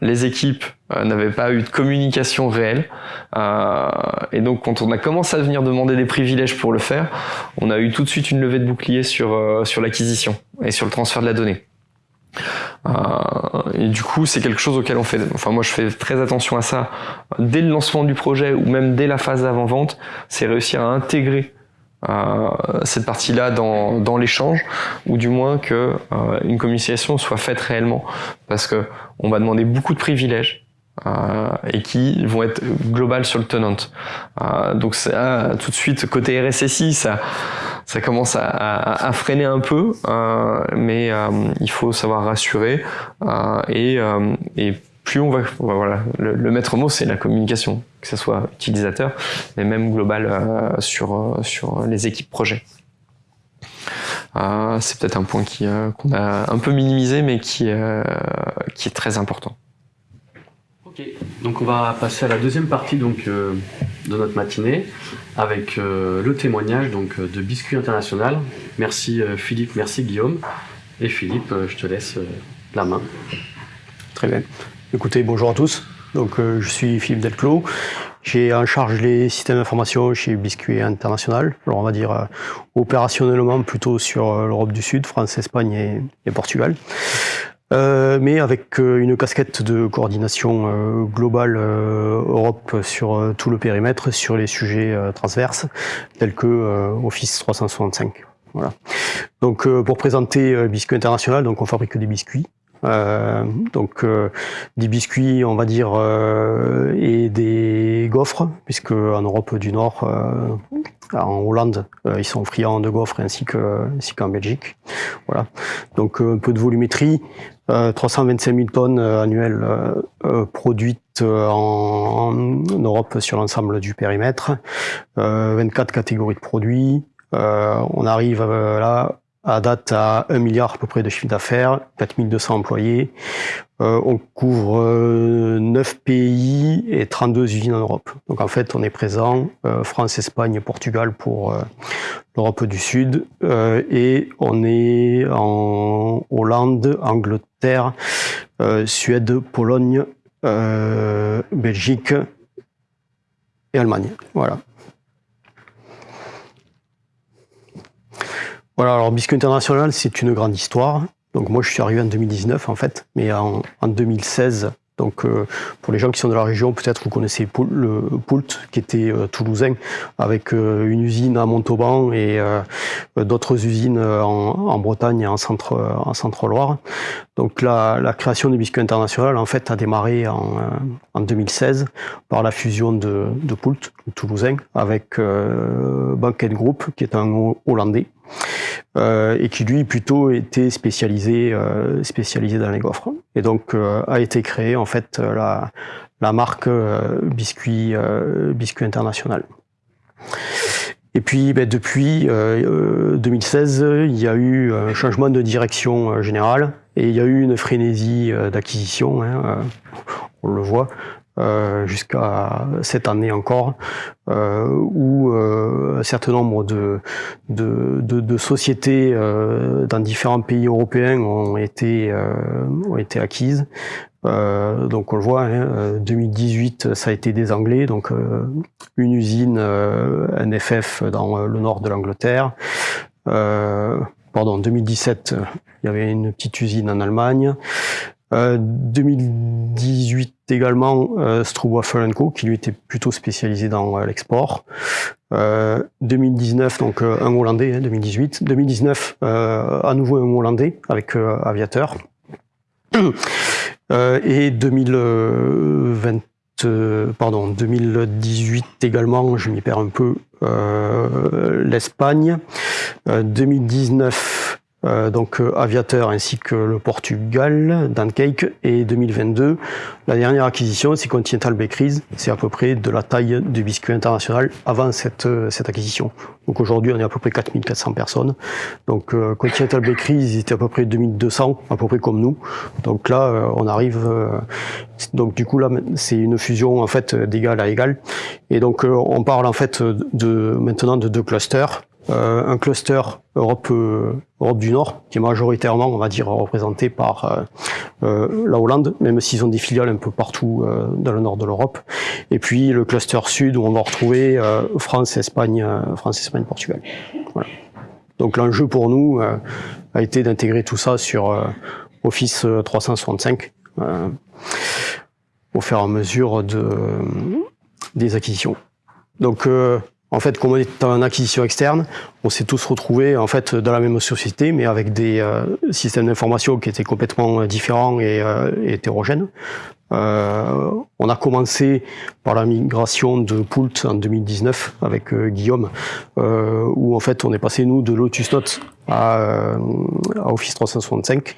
les équipes euh, n'avaient pas eu de communication réelle. Euh, et donc quand on a commencé à venir demander des privilèges pour le faire, on a eu tout de suite une levée de bouclier sur, euh, sur l'acquisition et sur le transfert de la donnée. Euh, et du coup, c'est quelque chose auquel on fait. Enfin, moi, je fais très attention à ça dès le lancement du projet ou même dès la phase d'avant-vente. C'est réussir à intégrer cette partie-là dans, dans l'échange, ou du moins que euh, une communication soit faite réellement, parce que on va demander beaucoup de privilèges euh, et qui vont être globales sur le tenant. Euh, donc ça, tout de suite côté RSSI, ça ça commence à, à, à freiner un peu, euh, mais euh, il faut savoir rassurer et, et plus on va, voilà, le, le maître mot c'est la communication, que ce soit utilisateur, mais même global euh, sur euh, sur les équipes projet. Euh, c'est peut-être un point qui euh, qu'on a un peu minimisé, mais qui euh, qui est très important. Ok, donc on va passer à la deuxième partie donc de notre matinée avec le témoignage donc de Biscuit International. Merci Philippe, merci Guillaume. Et Philippe, je te laisse la main. Très bien. Écoutez, bonjour à tous. Donc, je suis Philippe Delclos. J'ai en charge les systèmes d'information chez Biscuit International. Alors, on va dire opérationnellement plutôt sur l'Europe du Sud, France, Espagne et, Portugal. mais avec une casquette de coordination globale Europe sur tout le périmètre, sur les sujets transverses, tels que Office 365. Voilà. Donc euh, pour présenter euh, Biscuit International, donc on fabrique des biscuits. Euh, donc des biscuits, on va dire, et des gaufres, puisque en Europe du Nord, en Hollande, ils sont friands de gaufres ainsi que ainsi qu'en Belgique. Voilà. Donc un peu de volumétrie, 325 000 tonnes annuelles produites en, en, Europe sur l'ensemble du périmètre, 24 catégories de produits, euh, on arrive euh, là à date à 1 milliard à peu près de chiffre d'affaires, 4200 employés. Euh, on couvre 9 pays et 32 usines en Europe. Donc en fait, on est présent France, Espagne, Portugal pour l'Europe du Sud et on est en Hollande, Angleterre, Suède, Pologne, Belgique et Allemagne. Voilà. Voilà, alors Biscuit International, c'est une grande histoire. Donc moi, je suis arrivé en 2019 en fait, mais en, en 2016, donc euh, pour les gens qui sont de la région, peut-être vous connaissez le Poult, qui était euh, toulousain, avec euh, une usine à Montauban et d'autres usines en, Bretagne et en centre en centre Loire. Donc la, la création du biscuit international en fait a démarré en, en 2016 par la fusion de, de Poult, toulousain, avec Banquet Group, qui est un Hollandais. Euh, et qui lui plutôt était spécialisé euh, spécialisé dans les gaufres. Et donc euh, a été créé en fait la, la marque biscuit biscuit international. Et puis ben, depuis 2016, il y a eu un changement de direction générale. Et il y a eu une frénésie d'acquisition, hein, on le voit, euh, jusqu'à cette année encore, euh, où euh, un certain nombre de, de, de, de sociétés euh, dans différents pays européens ont été, euh, ont été acquises. donc on le voit, hein, 2018 ça a été des Anglais, donc une usine NFF dans le nord de l'Angleterre. pardon, 2017 il y avait une petite usine en Allemagne. 2018 euh, également euh, Co qui lui était plutôt spécialisé dans euh, l'export. 2019 donc un Hollandais, 2018. Hein, 2019 à nouveau un Hollandais avec Aviateur. et 2020 pardon, 2018 également, je m'y perds un peu, l'Espagne. 2019 euh, donc euh, Aviateur ainsi que le Portugal, Dancake, et 2022, la dernière acquisition, c'est Continental Bakeries, c'est à peu près de la taille du biscuit international avant cette, euh, cette acquisition. Donc aujourd'hui, on est à peu près 4400 personnes. Donc Continental Bakeries, ils étaient à peu près 2200, à peu près comme nous. Donc là, on arrive, donc du coup là, c'est une fusion en fait d'égal à égal. Et donc on parle en fait de maintenant de deux clusters. Euh, un cluster Europe, euh, Europe du Nord, qui est majoritairement, on va dire, représenté par euh, la Hollande, même s'ils ont des filiales un peu partout dans le nord de l'Europe. Et puis le cluster Sud, où on va retrouver France, Espagne, France, Espagne, Portugal. Voilà. Donc l'enjeu pour nous a été d'intégrer tout ça sur Office 365 au fur et à mesure de, des acquisitions. Donc en fait, comme on est en acquisition externe, on s'est tous retrouvés en fait dans la même société, mais avec des euh, systèmes d'information qui étaient complètement euh, différents et, euh, hétérogènes. on a commencé par la migration de Poult en 2019 avec Guillaume, où en fait on est passé nous de Lotus Notes à, Office 365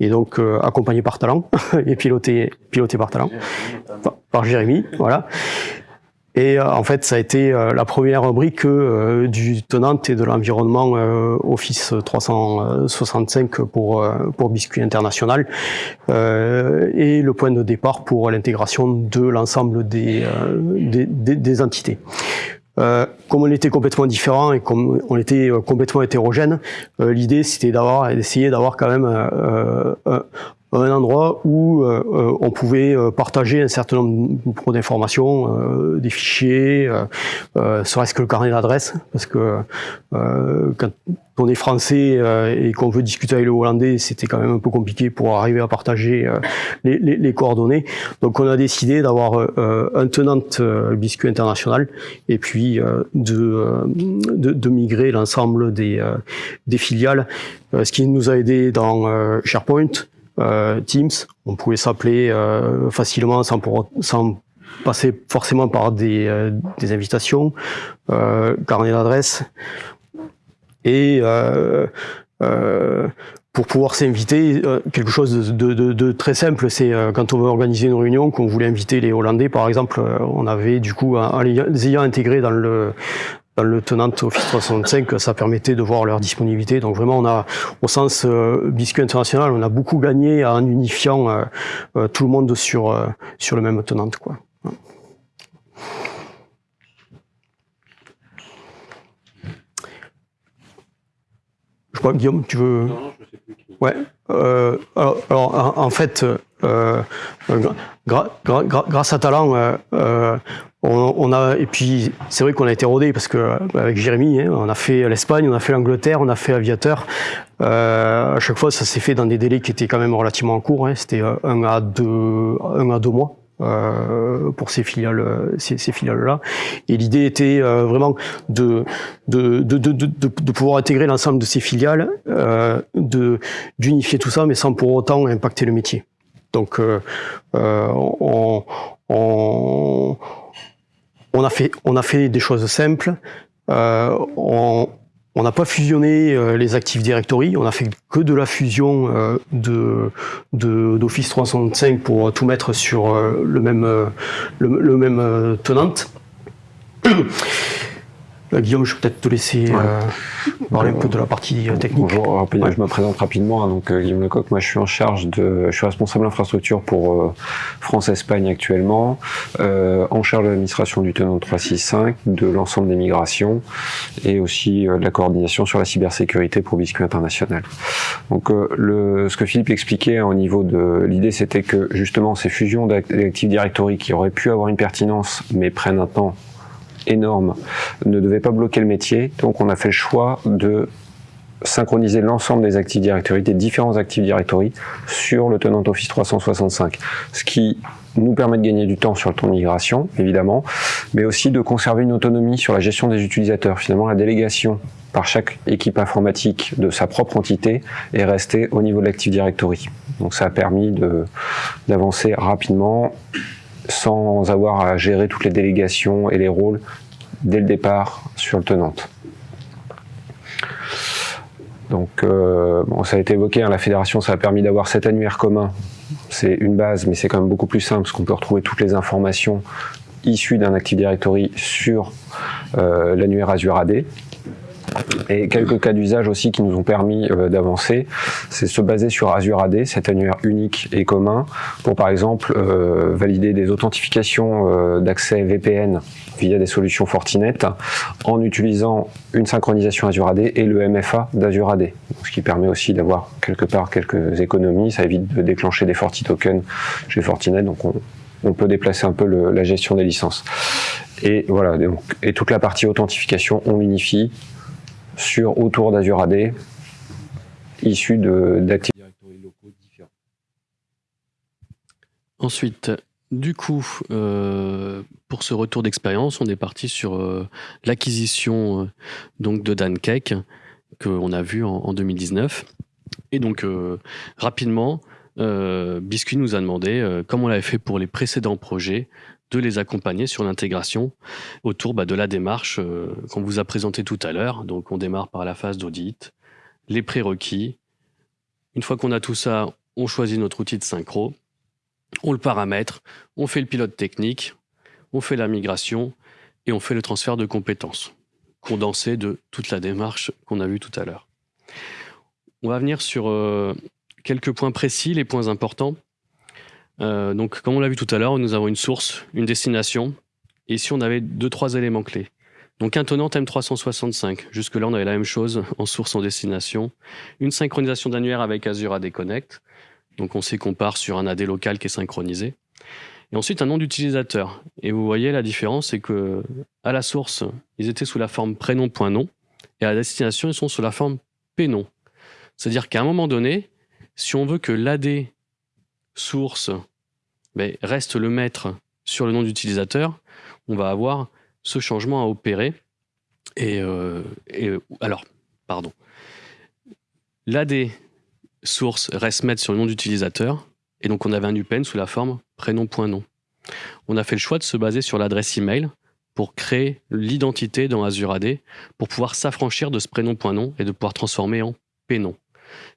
et donc accompagné par Talent et piloté piloté par Talent par, par Jérémy, voilà. Et euh, en fait, ça a été euh, la première brique euh, du tenant et de l'environnement Office 365 pour, pour Biscuit International et le point de départ pour l'intégration de l'ensemble des, des, des, entités. Euh, comme on était complètement différents et comme on était complètement hétérogène, l'idée c'était d'avoir d'essayer d'avoir quand même un endroit où on pouvait partager un certain nombre d'informations, des fichiers, serait-ce que le carnet d'adresse, parce que quand on est français euh, et qu'on veut discuter avec le hollandais, c'était quand même un peu compliqué pour arriver à partager euh, les, les, les, coordonnées. Donc on a décidé d'avoir euh, un tenant biscuit international et puis de, de, de, migrer l'ensemble des, des filiales, ce qui nous a aidé dans SharePoint, Teams. On pouvait s'appeler facilement sans, passer forcément par des, des invitations, carnet d'adresse et euh, euh, pour pouvoir s'inviter, euh, quelque chose de très simple, c'est quand on veut organiser une réunion, qu'on voulait inviter les Hollandais, par exemple, on avait du coup, en les ayant intégrés dans le dans le tenant Office 365, ça permettait de voir leur disponibilité. Donc vraiment, on a, au sens biscuit international, on a beaucoup gagné en unifiant tout le monde sur sur le même tenant, quoi. Je crois, Guillaume, tu veux. Non, non, je sais plus. Ouais. Euh, alors, en, fait, euh, grâce à Talent, euh, on, a et puis c'est vrai qu'on a été rodé parce que avec Jérémy, hein, on a fait l'Espagne, on a fait l'Angleterre, on a fait Aviateur. à chaque fois, ça s'est fait dans des délais qui étaient quand même relativement courts. Hein, C'était un à deux, un à deux mois. Euh, pour ces filiales, ces, ces filiales-là. Et l'idée était euh, vraiment de de, de, de, de, pouvoir intégrer l'ensemble de ces filiales, euh, de d'unifier tout ça, mais sans pour autant impacter le métier. Donc, euh, on, on, on, a fait des choses simples. on, on n'a pas fusionné euh, les Active Directory, on a fait que de la fusion euh, d'Office 365 pour tout mettre sur euh, le même le, même tenant. Euh, Guillaume, je vais peut-être te laisser euh, parler un peu de la partie euh, technique. Bonjour, je me présente rapidement. Hein, donc Guillaume Lecoq, moi je suis en charge de, je suis responsable infrastructure pour France-Espagne actuellement, en charge de l'administration du tenant 365, de l'ensemble des migrations et aussi de la coordination sur la cybersécurité pour Biscuit International. Donc le, ce que Philippe expliquait hein, au niveau de l'idée, c'était que justement ces fusions d'Active Directory qui auraient pu avoir une pertinence, mais prennent un temps énorme ne devait pas bloquer le métier. Donc on a fait le choix de synchroniser l'ensemble des Active Directory, des différents Active Directory sur le tenant Office 365. Ce qui nous permet de gagner du temps sur le temps de migration, évidemment, mais aussi de conserver une autonomie sur la gestion des utilisateurs. Finalement, la délégation par chaque équipe informatique de sa propre entité est restée au niveau de l'Active Directory. Donc ça a permis d'avancer rapidement sans avoir à gérer toutes les délégations et les rôles dès le départ sur le tenante. Donc, euh, ça a été évoqué, hein, la fédération, ça a permis d'avoir cet annuaire commun. C'est une base, mais c'est quand même beaucoup plus simple, parce qu'on peut retrouver toutes les informations issues d'un Active Directory sur euh, l'annuaire Azure AD. Et quelques cas d'usage aussi qui nous ont permis euh, d'avancer, c'est se baser sur Azure AD, cet annuaire unique et commun, pour par exemple euh, valider des authentifications euh, d'accès VPN via des solutions Fortinet en utilisant une synchronisation Azure AD et le MFA d'Azure AD. Ce qui permet aussi d'avoir quelque part quelques économies, ça évite de déclencher des Forti tokens chez Fortinet, donc on, peut déplacer un peu la gestion des licences. Et voilà, donc, et toute la partie authentification, on l'unifie sur autour d'Azure AD, issus d'Active Directory locaux différents. Ensuite, du coup, euh, pour ce retour d'expérience, on est parti sur euh, l'acquisition euh, de Dancake qu'on a vu en, en, 2019. Et donc, rapidement, Biscuit nous a demandé, comme on l'avait fait pour les précédents projets, de les accompagner sur l'intégration autour bah, de la démarche euh, qu'on vous a présentée tout à l'heure. Donc on démarre par la phase d'audit, les prérequis. Une fois qu'on a tout ça, on choisit notre outil de synchro, on le paramètre, on fait le pilote technique, on fait la migration et on fait le transfert de compétences, condensé de toute la démarche qu'on a vue tout à l'heure. On va venir sur euh, quelques points précis, les points importants. Euh, donc, comme on l'a vu tout à l'heure, nous avons une source, une destination, et ici on avait deux, trois éléments clés. Donc un tenant M365, jusque-là on avait la même chose en source, en destination, une synchronisation d'annuaire avec Azure AD Connect, Donc on sait qu'on part sur un AD local qui est synchronisé. Et ensuite un nom d'utilisateur. Et vous voyez la différence, c'est que à la source, ils étaient sous la forme prénom.nom et à la destination, ils sont sous la forme pnom. C'est-à-dire qu'à un moment donné, si on veut que l'AD source ben, reste le maître sur le nom d'utilisateur, on va avoir ce changement à opérer. Et, euh, alors, pardon. L'AD source reste maître sur le nom d'utilisateur, et donc on avait un UPN sous la forme prénom.nom. On a fait le choix de se baser sur l'adresse email pour créer l'identité dans Azure AD, pour pouvoir s'affranchir de ce prénom.nom et de pouvoir transformer en pnom.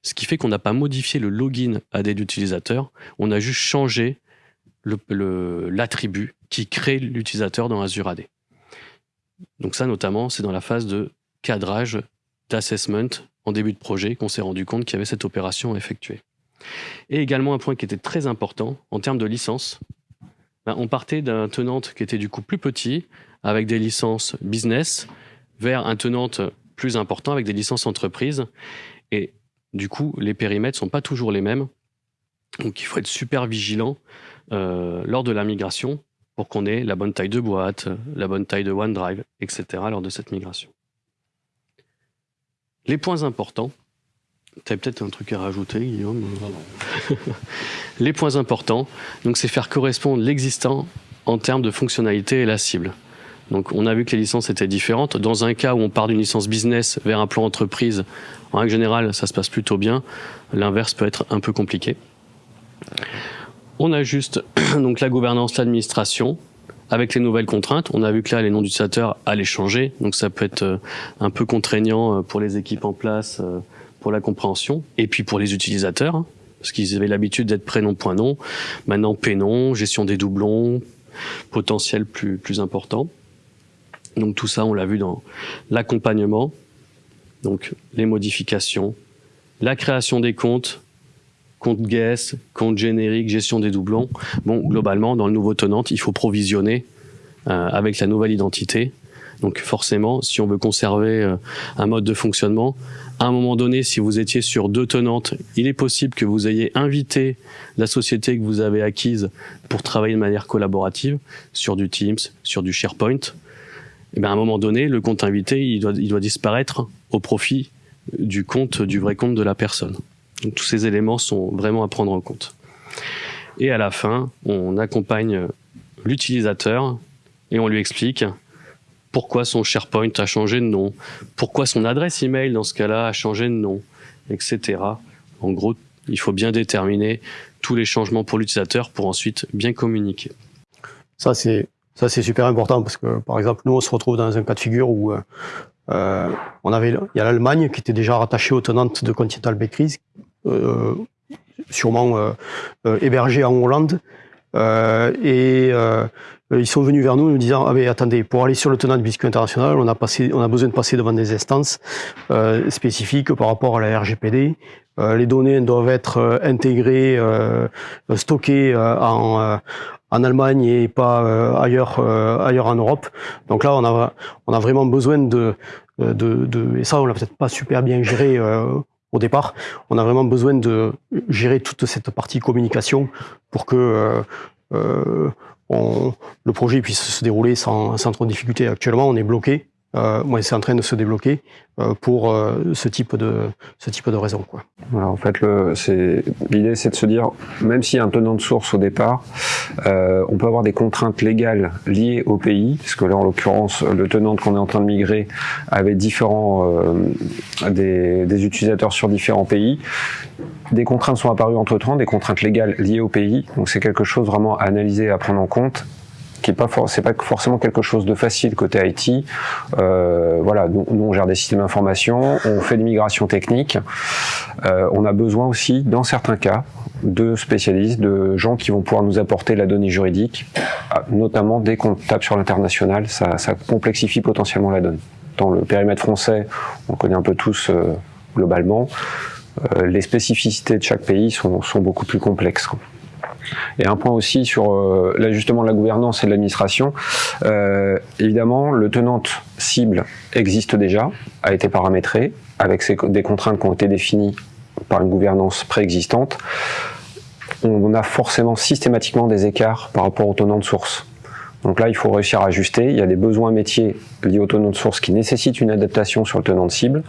Ce qui fait qu'on n'a pas modifié le login AD d'utilisateur, on a juste changé l'attribut qui crée l'utilisateur dans Azure AD. Donc ça notamment, c'est dans la phase de cadrage, d'assessment en début de projet qu'on s'est rendu compte qu'il y avait cette opération à effectuer. Et également un point qui était très important en termes de licence. Ben, on partait d'un tenante qui était du coup plus petit, avec des licences business, vers un tenante plus important avec des licences entreprises. Et du coup, les périmètres sont pas toujours les mêmes. Donc il faut être super vigilant euh, lors de la migration pour qu'on ait la bonne taille de boîte, la bonne taille de OneDrive, etc. lors de cette migration. Les points importants, tu as peut-être un truc à rajouter, Guillaume? Les points importants, donc c'est faire correspondre l'existant en termes de fonctionnalité et la cible. Donc on a vu que les licences étaient différentes. Dans un cas où on part d'une licence business vers un plan entreprise, en règle générale, ça se passe plutôt bien. L'inverse peut être un peu compliqué. On ajuste donc la gouvernance, l'administration, avec les nouvelles contraintes, on a vu que là, les noms d'utilisateurs allaient changer, donc ça peut être euh, un peu contraignant euh, pour les équipes en place, euh, pour la compréhension, et puis pour les utilisateurs, hein, parce qu'ils avaient l'habitude d'être prénom.nom, maintenant prénom, gestion des doublons, potentiel plus, plus important. Donc tout ça, on l'a vu dans l'accompagnement, donc les modifications, la création des comptes, compte guest, compte générique, gestion des doublons. Bon, globalement, dans le nouveau tenant, il faut provisionner euh, avec la nouvelle identité. Donc forcément, si on veut conserver euh, un mode de fonctionnement, à un moment donné, si vous étiez sur deux tenantes, il est possible que vous ayez invité la société que vous avez acquise pour travailler de manière collaborative sur du Teams, sur du SharePoint. Et bien à un moment donné, le compte invité, il doit, il doit disparaître au profit du compte, du vrai compte de la personne. Donc tous ces éléments sont vraiment à prendre en compte. Et à la fin, on accompagne l'utilisateur et on lui explique pourquoi son SharePoint a changé de nom, pourquoi son adresse email dans ce cas-là a changé de nom, etc. En gros, il faut bien déterminer tous les changements pour l'utilisateur pour ensuite bien communiquer. Ça c'est ça c'est super important parce que par exemple nous on se retrouve dans un cas de figure où euh, euh on avait il y a l'Allemagne qui était déjà rattachée aux tenantes de Continental Bakeries euh, sûrement euh, euh, hébergés en Hollande. et ils sont venus vers nous nous disant ah mais attendez pour aller sur le tenant du biscuit international on a passé on a besoin de passer devant des instances euh, spécifiques par rapport à la RGPD euh, les données doivent être intégrées euh, stockées en en Allemagne et pas ailleurs ailleurs en Europe donc là on a on a vraiment besoin de de, de et ça on l'a peut-être pas super bien géré au départ. On a vraiment besoin de gérer toute cette partie communication pour que euh, euh, le projet puisse se dérouler sans trop de difficultés. Actuellement, on est bloqué euh, c'est en train de se débloquer euh, pour euh, ce type de ce type de raison. Quoi. En fait, l'idée, c'est de se dire, même s'il y a un tenant de source au départ, euh, on peut avoir des contraintes légales liées au pays, parce que là, en l'occurrence, le tenant qu'on est en train de migrer avait différents des, des utilisateurs sur différents pays. Des contraintes sont apparues entre temps, des contraintes légales liées au pays. Donc, c'est quelque chose vraiment à analyser, à prendre en compte qui est pas c'est pas forcément quelque chose de facile côté IT. Euh, voilà, nous, on gère des systèmes d'information, on fait des migrations techniques. Euh, on a besoin aussi, dans certains cas, de spécialistes, de gens qui vont pouvoir nous apporter la donnée juridique, ah, notamment dès qu'on tape sur l'international, ça, complexifie potentiellement la donne. Dans le périmètre français, on connaît un peu tous euh, globalement. Euh, les spécificités de chaque pays sont, beaucoup plus complexes. Et un point aussi sur euh, l'ajustement de la gouvernance et de l'administration. Euh, évidemment, le tenant cible existe déjà, a été paramétré, avec des contraintes qui ont été définies par une gouvernance préexistante. on a forcément systématiquement des écarts par rapport au tenant de source. Donc là, il faut réussir à ajuster. Il y a des besoins métiers liés au tenant de source qui nécessitent une adaptation sur le tenant de cible,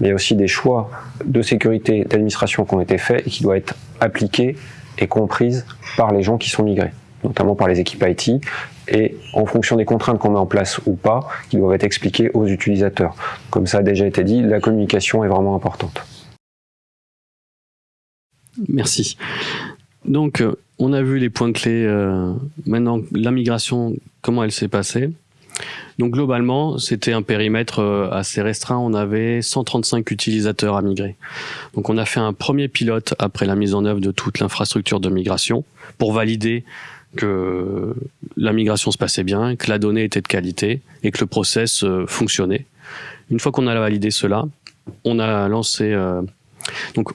il y a aussi des choix de sécurité d'administration qui ont été faits et qui doivent être appliqués et comprises par les gens qui sont migrés, notamment par les équipes IT, et en fonction des contraintes qu'on met en place ou pas, qui doivent être expliquées aux utilisateurs. Comme ça a déjà été dit, la communication est vraiment importante. Merci. Donc, euh, on a vu les points clés. Euh, maintenant, la migration, comment elle s'est passée? Donc, globalement, c'était un périmètre euh, assez restreint. On avait 135 utilisateurs à migrer. Donc, on a fait un premier pilote après la mise en œuvre de toute l'infrastructure de migration pour valider que la migration se passait bien, que la donnée était de qualité et que le process fonctionnait. Une fois qu'on a validé cela, on a lancé donc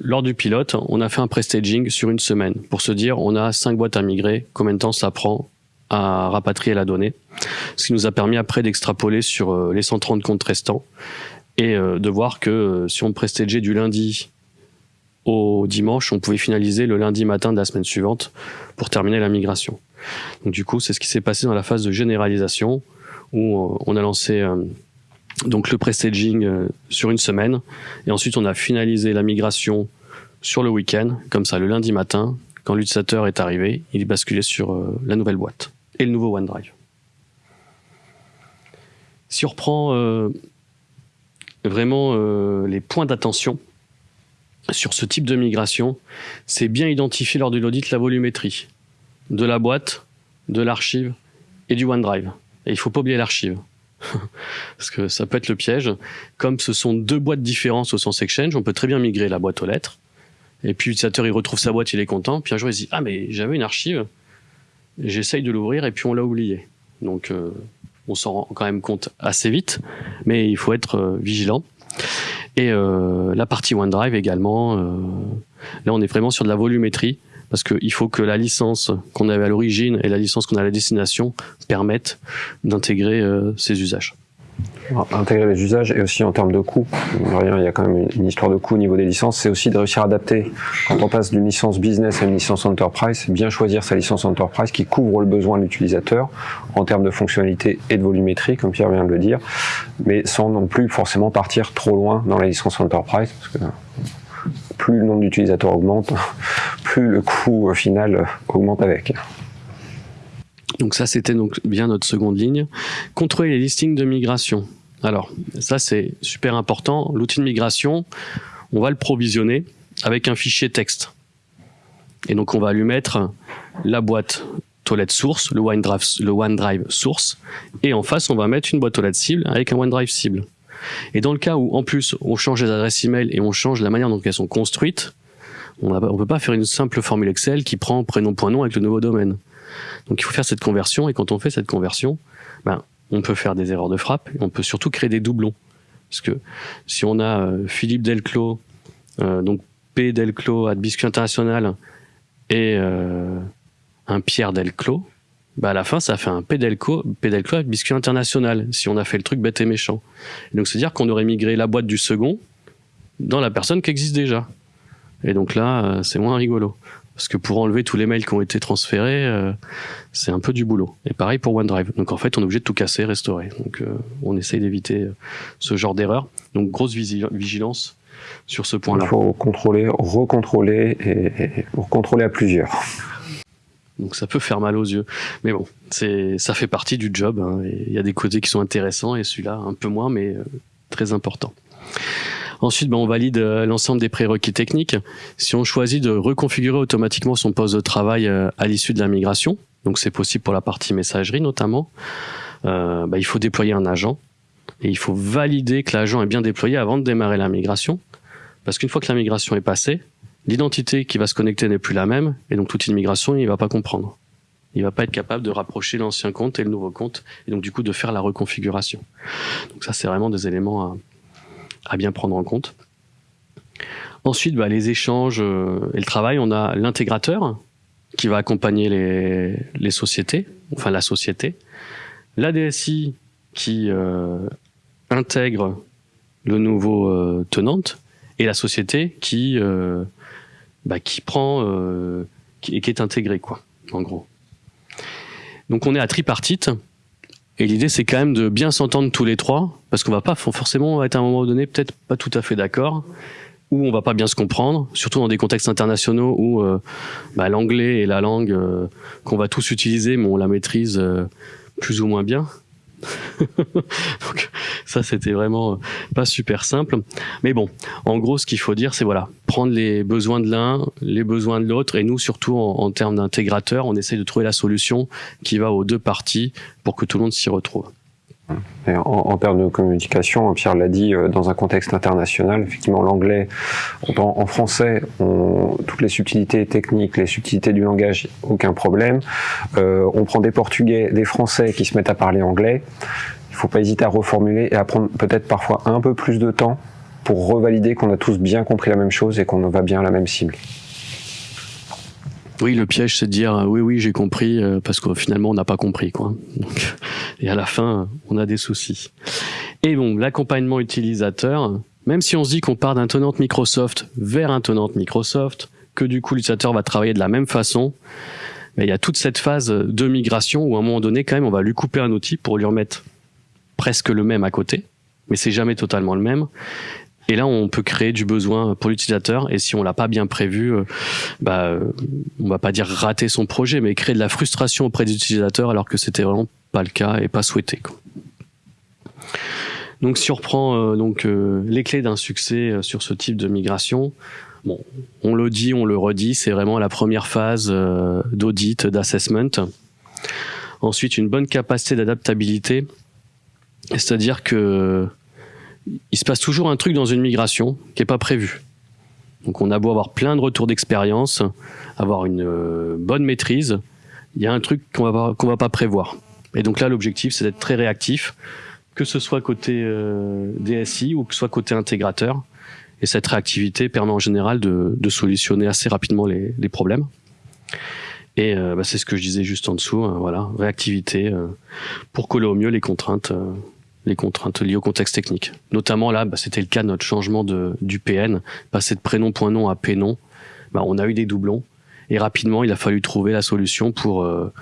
lors du pilote, on a fait un pré-staging sur une semaine pour se dire on a cinq boîtes à migrer, combien de temps ça prend à rapatrier la donnée. Ce qui nous a permis après d'extrapoler sur euh, les 130 comptes restants et euh, de voir que euh, si on prestageait du lundi au dimanche, on pouvait finaliser le lundi matin de la semaine suivante pour terminer la migration. Donc du coup, c'est ce qui s'est passé dans la phase de généralisation où on a lancé donc le pré-staging euh, sur une semaine. Et ensuite, on a finalisé la migration sur le week-end. Comme ça, le lundi matin, quand l'utilisateur est arrivé, il est basculé sur la nouvelle boîte et le nouveau OneDrive. Si on reprend euh, vraiment les points d'attention sur ce type de migration, c'est bien identifier lors de l'audit la volumétrie de la boîte, de l'archive et du OneDrive. Et il ne faut pas oublier l'archive. parce que ça peut être le piège. Comme ce sont deux boîtes différentes au sens Exchange, on peut très bien migrer la boîte aux lettres. Et puis l'utilisateur, il retrouve sa boîte, il est content. Puis un jour, il se dit Ah, mais j'avais une archive. J'essaye de l'ouvrir et puis on l'a oublié. Donc, euh, on s'en rend quand même compte assez vite, mais il faut être euh, vigilant. Et euh, la partie OneDrive également, là, on est vraiment sur de la volumétrie parce qu'il faut que la licence qu'on avait à l'origine et la licence qu'on a à la destination permettent d'intégrer ces usages. Intégrer les usages et aussi en termes de coût. Il y a quand même une histoire de coût au niveau des licences. C'est aussi de réussir à adapter. Quand on passe d'une licence business à une licence enterprise, bien choisir sa licence enterprise qui couvre le besoin de l'utilisateur en termes de fonctionnalité et de volumétrie, comme Pierre vient de le dire, mais sans non plus forcément partir trop loin dans la licence enterprise, parce que plus le nombre d'utilisateurs augmente, plus le coût final augmente avec. Donc ça, c'était donc bien notre seconde ligne. Contrôler les listings de migration. Alors, ça, c'est super important. L'outil de migration, on va le provisionner avec un fichier texte. Et donc, on va lui mettre la boîte toilette source, le OneDrive, source, et en face, on va mettre une boîte aux lettres cible avec un OneDrive cible. Et dans le cas où, en plus, on change les adresses email et on change la manière dont elles sont construites, on ne peut pas faire une simple formule Excel qui prend prénom.nom avec le nouveau domaine. Donc il faut faire cette conversion, et quand on fait cette conversion, ben, on peut faire des erreurs de frappe, et on peut surtout créer des doublons. Parce que si on a euh, Philippe Delclos, euh, donc P Delclos à Biscuit International, et euh, un Pierre Delclos, bah à la fin, ça fait un Pedelco, Pedelco avec biscuit international, si on a fait le truc bête et méchant. donc, c'est-à-dire qu'on aurait migré la boîte du second dans la personne qui existe déjà. Et donc là, c'est moins rigolo. Parce que pour enlever tous les mails qui ont été transférés, euh, c'est un peu du boulot. Et pareil pour OneDrive. Donc en fait, on est obligé de tout casser, restaurer. Donc euh, on essaye d'éviter ce genre d'erreur. Donc grosse vigilance sur ce point-là. Il faut contrôler, recontrôler et, et contrôler à plusieurs. Donc ça peut faire mal aux yeux. Mais bon, c'est ça fait partie du job. Hein, il y a des côtés qui sont intéressants et celui-là un peu moins, mais euh, très important. Ensuite, ben, on valide euh, l'ensemble des prérequis techniques. Si on choisit de reconfigurer automatiquement son poste de travail euh, à l'issue de la migration, donc c'est possible pour la partie messagerie notamment, ben, il faut déployer un agent et il faut valider que l'agent est bien déployé avant de démarrer la migration. Parce qu'une fois que la migration est passée, l'identité qui va se connecter n'est plus la même, et donc toute immigration, il va pas comprendre. Il va pas être capable de rapprocher l'ancien compte et le nouveau compte, et donc du coup de faire la reconfiguration. Donc ça, c'est vraiment des éléments à, bien prendre en compte. Ensuite, bah, les échanges euh, et le travail, on a l'intégrateur qui va accompagner les, les, sociétés, enfin la société, la DSI qui euh, intègre le nouveau euh, tenante et la société qui bah, qui prend et qui est intégré, quoi, en gros. Donc on est à tripartite. Et l'idée, c'est quand même de bien s'entendre tous les trois, parce qu'on va pas forcément être à un moment donné peut-être pas tout à fait d'accord, ou on va pas bien se comprendre, surtout dans des contextes internationaux où euh, bah, l'anglais est la langue euh, qu'on va tous utiliser, mais on la maîtrise euh, plus ou moins bien. Donc ça c'était vraiment euh, pas super simple. Mais bon, en gros ce qu'il faut dire c'est voilà, prendre les besoins de l'un, les besoins de l'autre et nous surtout en, termes d'intégrateur, on essaye de trouver la solution qui va aux deux parties pour que tout le monde s'y retrouve. En, termes de communication, Pierre l'a dit, euh, dans un contexte international, effectivement, l'anglais, en, français, toutes les subtilités techniques, les subtilités du langage, aucun problème. Euh, on prend des Portugais, des Français qui se mettent à parler anglais. Il ne faut pas hésiter à reformuler et à prendre peut-être parfois un peu plus de temps pour revalider qu'on a tous bien compris la même chose et qu'on va bien à la même cible. Oui, le piège, c'est de dire oui, oui, j'ai compris, euh, parce que finalement, on n'a pas compris, quoi. et à la fin, on a des soucis. Et bon, l'accompagnement utilisateur, même si on se dit qu'on part d'un tenant Microsoft vers un tenant Microsoft, que du coup l'utilisateur va travailler de la même façon, mais il y a toute cette phase de migration où à un moment donné, quand même, on va lui couper un outil pour lui remettre presque le même à côté, mais c'est jamais totalement le même. Et là, on peut créer du besoin pour l'utilisateur. Et si on l'a pas bien prévu, euh, bah, euh, on va pas dire rater son projet, mais créer de la frustration auprès des utilisateurs alors que c'était vraiment pas le cas et pas souhaité. Donc, si on reprend euh, donc les clés d'un succès sur ce type de migration, bon, on le dit, on le redit, c'est vraiment la première phase d'audit, d'assessment. Ensuite, une bonne capacité d'adaptabilité c'est-à-dire que il se passe toujours un truc dans une migration qui est pas prévu. Donc on a beau avoir plein de retours d'expérience, avoir une euh, bonne maîtrise, il y a un truc qu'on va va pas prévoir. Et donc là l'objectif c'est d'être très réactif, que ce soit côté euh, DSI ou que ce soit côté intégrateur. Et cette réactivité permet en général de, solutionner assez rapidement les, problèmes. Et euh, bah, c'est ce que je disais juste en dessous, hein, voilà, réactivité pour coller au mieux les contraintes les contraintes liées au contexte technique. Notamment là, bah, c'était le cas de notre changement de, du PN, passer de prénom.nom à prénom. Bah, on a eu des doublons et rapidement, il a fallu trouver la solution pour euh,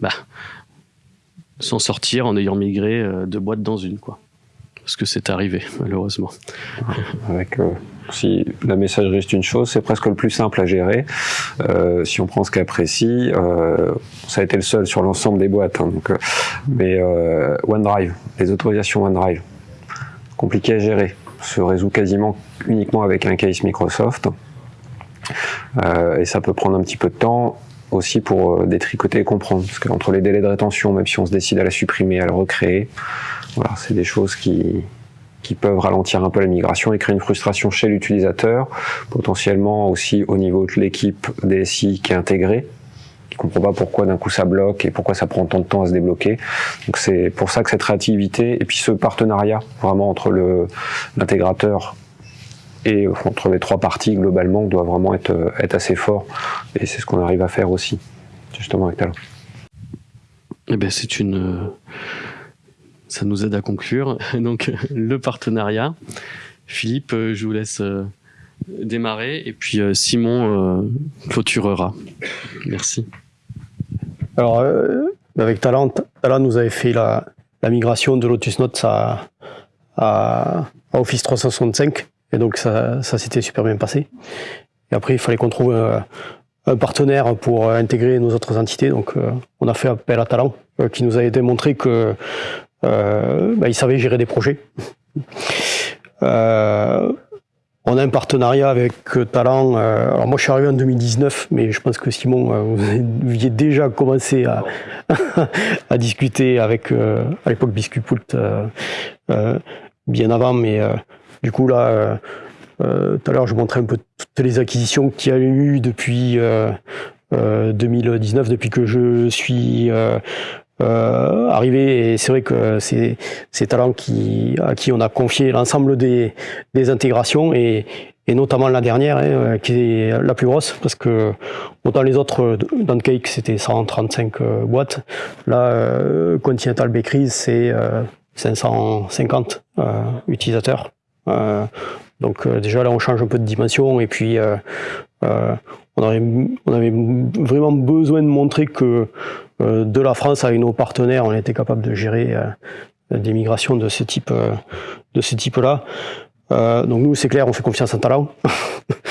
bah, s'en sortir en ayant migré euh, de boîte dans une, quoi. Parce que c'est arrivé, malheureusement. Avec euh, si la messagerie est une chose, c'est presque le plus simple à gérer. Euh, si on prend ce cas précis, euh, ça a été le seul sur l'ensemble des boîtes. Hein, donc, euh, mais OneDrive, les autorisations OneDrive, compliqué à gérer, se résout quasiment uniquement avec un case Microsoft. Et ça peut prendre un petit peu de temps aussi pour détricoter et comprendre. Parce qu'entre les délais de rétention, même si on se décide à la supprimer, à la recréer, voilà, c'est des choses qui, qui peuvent ralentir un peu la migration et créer une frustration chez l'utilisateur, potentiellement aussi au niveau de l'équipe DSI qui est intégrée, qui comprend pas pourquoi d'un coup ça bloque et pourquoi ça prend tant de temps à se débloquer. Donc c'est pour ça que cette réactivité et puis ce partenariat vraiment entre l'intégrateur et entre les trois parties globalement doit vraiment être, être assez fort et c'est ce qu'on arrive à faire aussi justement avec Talent. Eh ben c'est une ça nous aide à conclure. Donc le partenariat. Philippe, euh, je vous laisse euh, démarrer et puis euh, Simon clôturera. Merci. Alors avec Talent, Talent nous avait fait la, migration de Lotus Notes à, Office 365 et donc ça, ça s'était super bien passé. Et après il fallait qu'on trouve un, partenaire pour intégrer nos autres entités. Donc on a fait appel à Talent qui nous avait démontré que bah, il savait gérer des projets. Euh, on a un partenariat avec Talent. Euh, alors moi, je suis arrivé en 2019, mais je pense que Simon, vous aviez déjà commencé à, discuter avec, à l'époque, Biscuitpult, bien avant. Mais du coup, là, tout à l'heure, je montrais un peu toutes les acquisitions qu'il y a eu depuis 2019, depuis que je suis euh, arrivé et c'est vrai que c'est ces qui à qui on a confié l'ensemble des, des intégrations et, et notamment la dernière hein, qui est la plus grosse parce que autant les autres dans Cake c'était 135 euh, boîtes. Là euh, Continental Bakeries c'est 550 euh, utilisateurs. Donc déjà là, on change un peu de dimension et puis on avait, on avait vraiment besoin de montrer que de la France avec nos partenaires, on était capable de gérer des migrations de ce type, de ce type-là. donc nous, c'est clair, on fait confiance en Talent.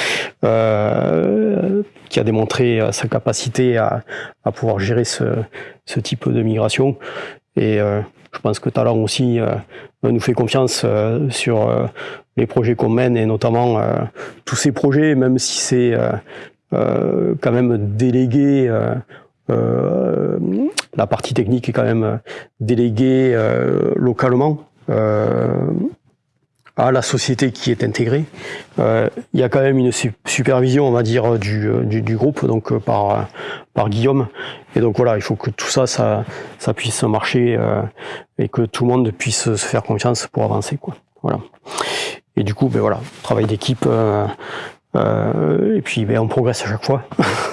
Euh, qui a démontré euh, sa capacité à, à pouvoir gérer ce, type de migration. Et euh, je pense que Talent aussi nous fait confiance sur les projets qu'on mène et notamment tous ces projets, même si c'est quand même délégué. la partie technique est quand même déléguée localement à la société qui est intégrée. Euh, il y a quand même une supervision, on va dire, du, euh, du, du groupe, donc euh, par, par Guillaume. Et donc voilà, il faut que tout ça, ça, ça puisse marcher euh, et que tout le monde puisse se faire confiance pour avancer, quoi. Voilà. Et du coup, ben voilà, travail d'équipe. Euh, et puis, ben, on progresse à chaque fois.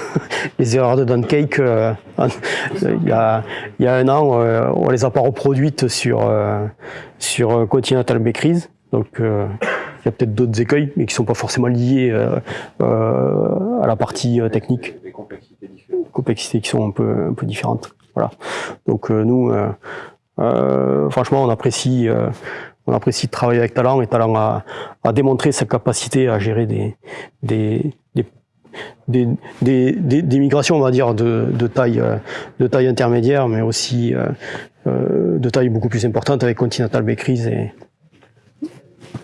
les erreurs de Don Cake, il, y a, il y a un an, on les a pas reproduites sur, sur Continental Bakeries. Donc euh, il y a peut-être d'autres écueils, mais qui ne sont pas forcément liés euh, euh, à la partie technique. Des complexités différentes. Complexités qui sont un peu, un peu différentes. Voilà. Donc nous, franchement, on apprécie, on apprécie de travailler avec Talent et Talent a, a démontré sa capacité à gérer des, migrations, on va dire, de, de, taille, intermédiaire, mais aussi euh, de taille beaucoup plus importante avec Continental Bakeries et,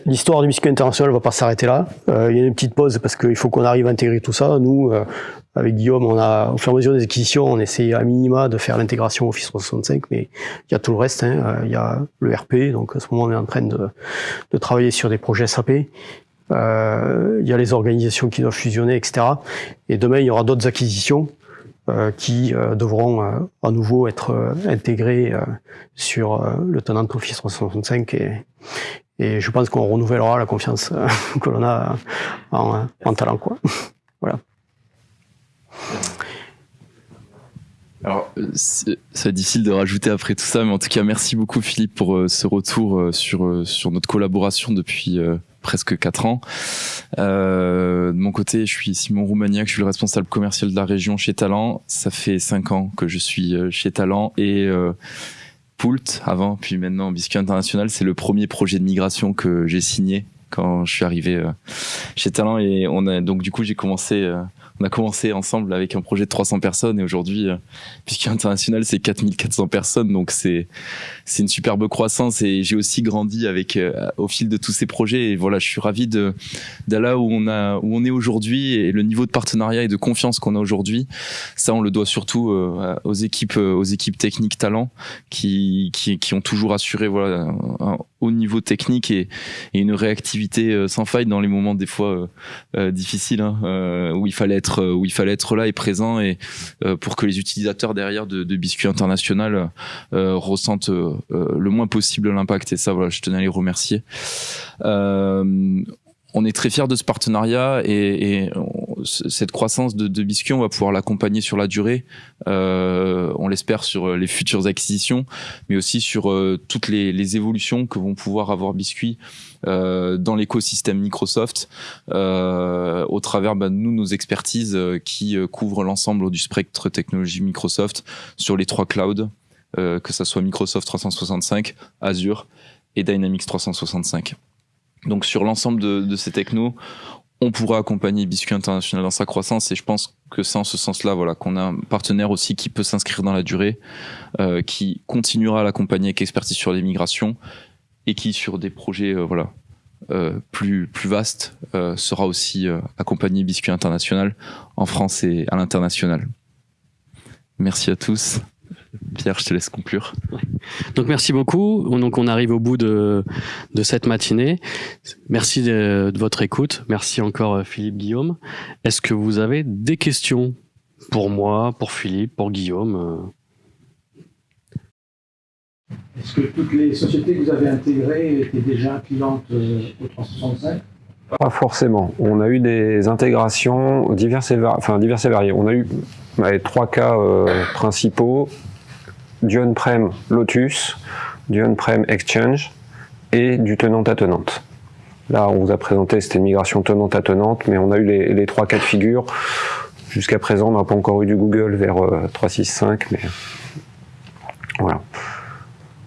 L'histoire du biscuit international va pas s'arrêter là. Euh, il y a une petite pause parce qu'il faut qu'on arrive à intégrer tout ça. Nous, euh, avec Guillaume, on a, au fur et à mesure des acquisitions, on essaie à minima de faire l'intégration Office 365, mais il y a tout le reste. Hein. Euh, il y a le RP, donc à ce moment, on est en train de, de travailler sur des projets SAP. Euh, il y a les organisations qui doivent fusionner, etc. Et demain, il y aura d'autres acquisitions euh, qui devront à nouveau être intégrées sur le tenant Office 365 et, et je pense qu'on renouvellera la confiance euh, que l'on a en, en, talent. Quoi. voilà. Alors, c'est difficile de rajouter après tout ça, mais en tout cas, merci beaucoup Philippe pour euh, ce retour euh, sur, sur notre collaboration depuis presque quatre ans. Euh, de mon côté, je suis Simon Roumaniac, je suis le responsable commercial de la région chez Talent. Ça fait cinq ans que je suis chez Talent et Poult avant, puis maintenant Biscuit International. C'est le premier projet de migration que j'ai signé quand je suis arrivé euh, chez Talent et on a donc du coup j'ai commencé euh, on a commencé ensemble avec un projet de 300 personnes et aujourd'hui, euh, puisqu'il international, c'est 4400 personnes. Donc c'est c'est une superbe croissance et j'ai aussi grandi avec euh, au fil de tous ces projets. Et voilà, je suis ravi de d'aller là où on a où on est aujourd'hui et le niveau de partenariat et de confiance qu'on a aujourd'hui. Ça, on le doit surtout euh, aux équipes aux équipes techniques talents qui qui qui ont toujours assuré voilà haut niveau technique et, et une réactivité sans faille dans les moments des fois difficiles hein, où il fallait être euh, où il fallait être là et présent et euh, pour que les utilisateurs derrière de, de Biscuit International euh, ressentent le moins possible l'impact. Et ça voilà je tenais à les remercier. On est très fiers de ce partenariat et, et cette croissance de, Biscuit, on va pouvoir l'accompagner sur la durée. Euh, on l'espère sur les futures acquisitions, mais aussi sur euh, toutes les, évolutions que vont pouvoir avoir Biscuit euh, dans l'écosystème Microsoft, euh, au travers bah, nous nos expertises euh, qui couvrent l'ensemble du spectre technologie Microsoft sur les trois clouds, que ça soit Microsoft 365, Azure et Dynamics 365. Donc sur l'ensemble de, de, ces technos, on pourra accompagner Biscuit International dans sa croissance et je pense que c'est en ce sens-là voilà qu'on a un partenaire aussi qui peut s'inscrire dans la durée, euh, qui continuera à l'accompagner avec expertise sur les migrations et qui sur des projets euh, voilà euh, plus plus vastes sera aussi accompagné Biscuit International en France et à l'international. Merci à tous. Pierre, je te laisse conclure. Donc merci beaucoup. Donc on arrive au bout de, de cette matinée. Merci de, de, votre écoute. Merci encore euh, Philippe Guillaume. Est-ce que vous avez des questions pour moi, pour Philippe, pour Guillaume euh? Est-ce que toutes les sociétés que vous avez intégrées étaient déjà clientes euh, au 365 Pas forcément. On a eu des intégrations diverses et, enfin, diverses et variées. On a eu trois cas euh, principaux du on-prem Lotus, du on-prem Exchange et du tenant à tenante. Là, on vous a présenté, c'était une migration tenante à tenante, mais on a eu les, trois cas de figure. Jusqu'à présent, on n'a pas encore eu du Google vers 365, mais voilà.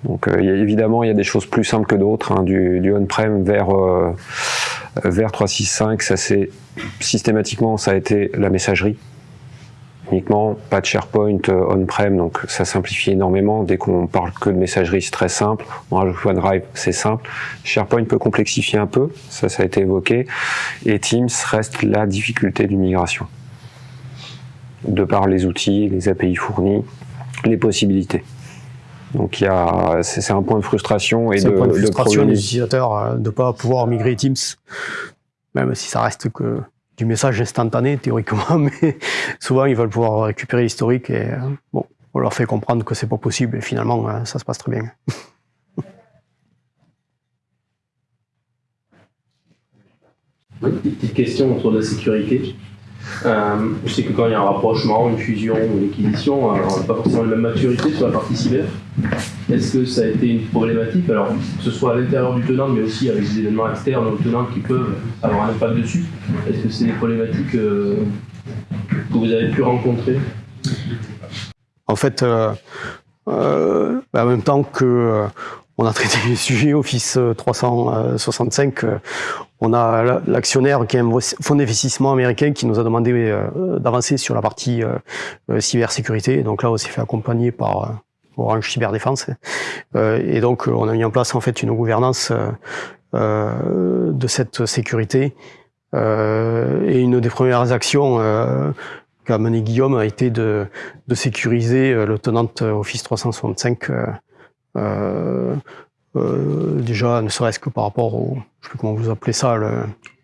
Donc euh, évidemment, il y a des choses plus simples que d'autres, hein, du, du on-prem vers, euh, vers 365, ça c'est systématiquement ça a été la messagerie uniquement, pas de SharePoint euh, on-prem, donc ça simplifie énormément. Dès qu'on parle que de messagerie, c'est très simple. On rajoute OneDrive, c'est simple. SharePoint peut complexifier un peu, ça, ça a été évoqué. Et Teams reste la difficulté d'une migration. De par les outils, les API fournis, les possibilités. Donc il y a, c'est un point de frustration et de, un point de frustration de des utilisateurs euh, de ne pas pouvoir migrer Teams, même si ça reste que du message instantané théoriquement, mais souvent ils veulent pouvoir récupérer l'historique et euh, bon, on leur fait comprendre que c'est pas possible et finalement euh, ça se passe très bien. Petite question autour de la sécurité. Euh, je sais que quand il y a un rapprochement, une fusion une acquisition, on n'a pas forcément la même maturité sur la partie cyber. Est-ce que ça a été une problématique? Alors, que ce soit à l'intérieur du tenant, mais aussi avec des événements externes au tenant qui peuvent avoir un impact dessus. Est-ce que c'est des problématiques euh, que vous avez pu rencontrer? En fait, euh, euh, en même temps que euh, on a traité le sujet Office 365, euh, on a l'actionnaire qui est un fonds d'investissement américain qui nous a demandé euh, d'avancer sur la partie euh, cybersécurité. Donc là, on s'est fait accompagner par Orange Cyberdéfense. et donc, on a mis en place en fait une gouvernance de cette sécurité. et une des premières actions qu'a mené Guillaume a été de, sécuriser le tenant Office 365 euh, euh, déjà, ne serait-ce que par rapport au, je sais plus comment vous appelez ça, le,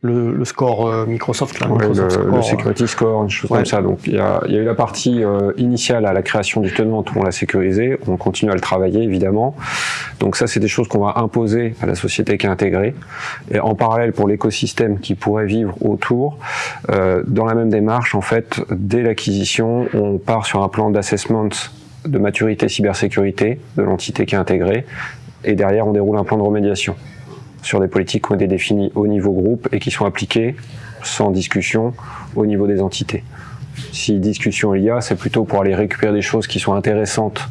le, le score euh, Microsoft, là, ouais, Microsoft le, score, le, security score, une chose ouais. comme ça. Donc il y y a eu la partie euh, initiale à la création du tenant, on l'a sécurisé, on continue à le travailler évidemment. Donc ça, c'est des choses qu'on va imposer à la société qui est intégrée. Et en parallèle, pour l'écosystème qui pourrait vivre autour, euh, dans la même démarche, en fait, dès l'acquisition, on part sur un plan d'assessment de maturité cybersécurité de l'entité qui est intégrée, et derrière on déroule un plan de remédiation sur des politiques qui ont été définies au niveau groupe et qui sont appliquées sans discussion au niveau des entités. Si discussion il y a, c'est plutôt pour aller récupérer des choses qui sont intéressantes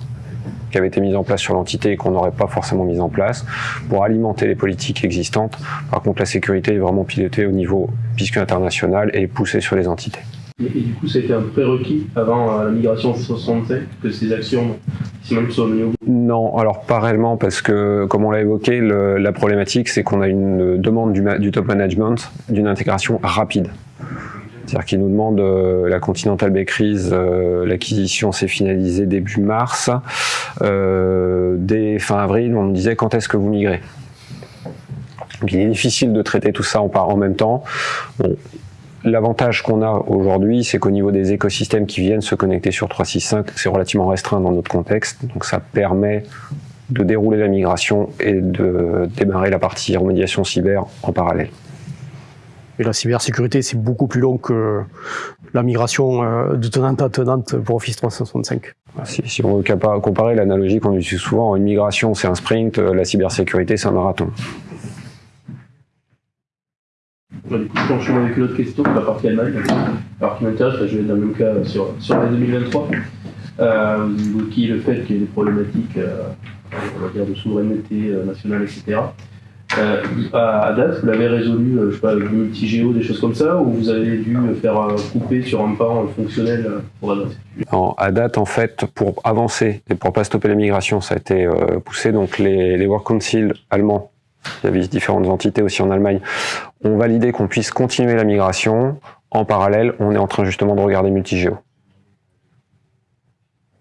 qui avaient été mises en place sur l'entité et qu'on n'aurait pas forcément mises en place pour alimenter les politiques existantes. Par contre, la sécurité est vraiment pilotée au niveau puisque international et poussée sur les entités. Et, du coup, ça a été un prérequis avant euh, la migration en 65 que ces actions même soient bout Non, alors pas réellement, parce que, comme on l'a évoqué, la problématique, c'est qu'on a une demande du, top management d'une intégration rapide. C'est-à-dire qu'ils nous demandent euh, la Continental Bakeries, euh, l'acquisition s'est finalisée début mars. Dès fin avril, on nous disait quand est-ce que vous migrez Donc il est difficile de traiter tout ça en, en même temps. Bon, L'avantage qu'on a aujourd'hui, c'est qu'au niveau des écosystèmes qui viennent se connecter sur 365, c'est relativement restreint dans notre contexte. Donc ça permet de dérouler la migration et de démarrer la partie remédiation cyber en parallèle. Et la cybersécurité, c'est beaucoup plus long que la migration euh, de tenante à tenante pour Office 365. Si, si on veut comparer l'analogie qu'on utilise souvent, une migration c'est un sprint, la cybersécurité c'est un marathon. Du coup, je enchaîne avec une autre question la partie Allemagne. Alors, qui m'intéresse, je vais dans le même cas sur, sur l'année 2023. Euh, vous évoquiez le fait qu'il y ait des problématiques euh, on va dire de souveraineté euh, nationale, etc. Euh, à, date, vous l'avez résolu, je sais pas, avec du des choses comme ça, ou vous avez dû faire couper sur un pan fonctionnel pour adresser en, À date, en fait, pour avancer et pour pas stopper la migration, ça a été poussé. Donc les, les Work Council allemands il y avait différentes entités aussi en Allemagne, ont validé qu'on puisse continuer la migration. En parallèle, on est en train justement de regarder multigéo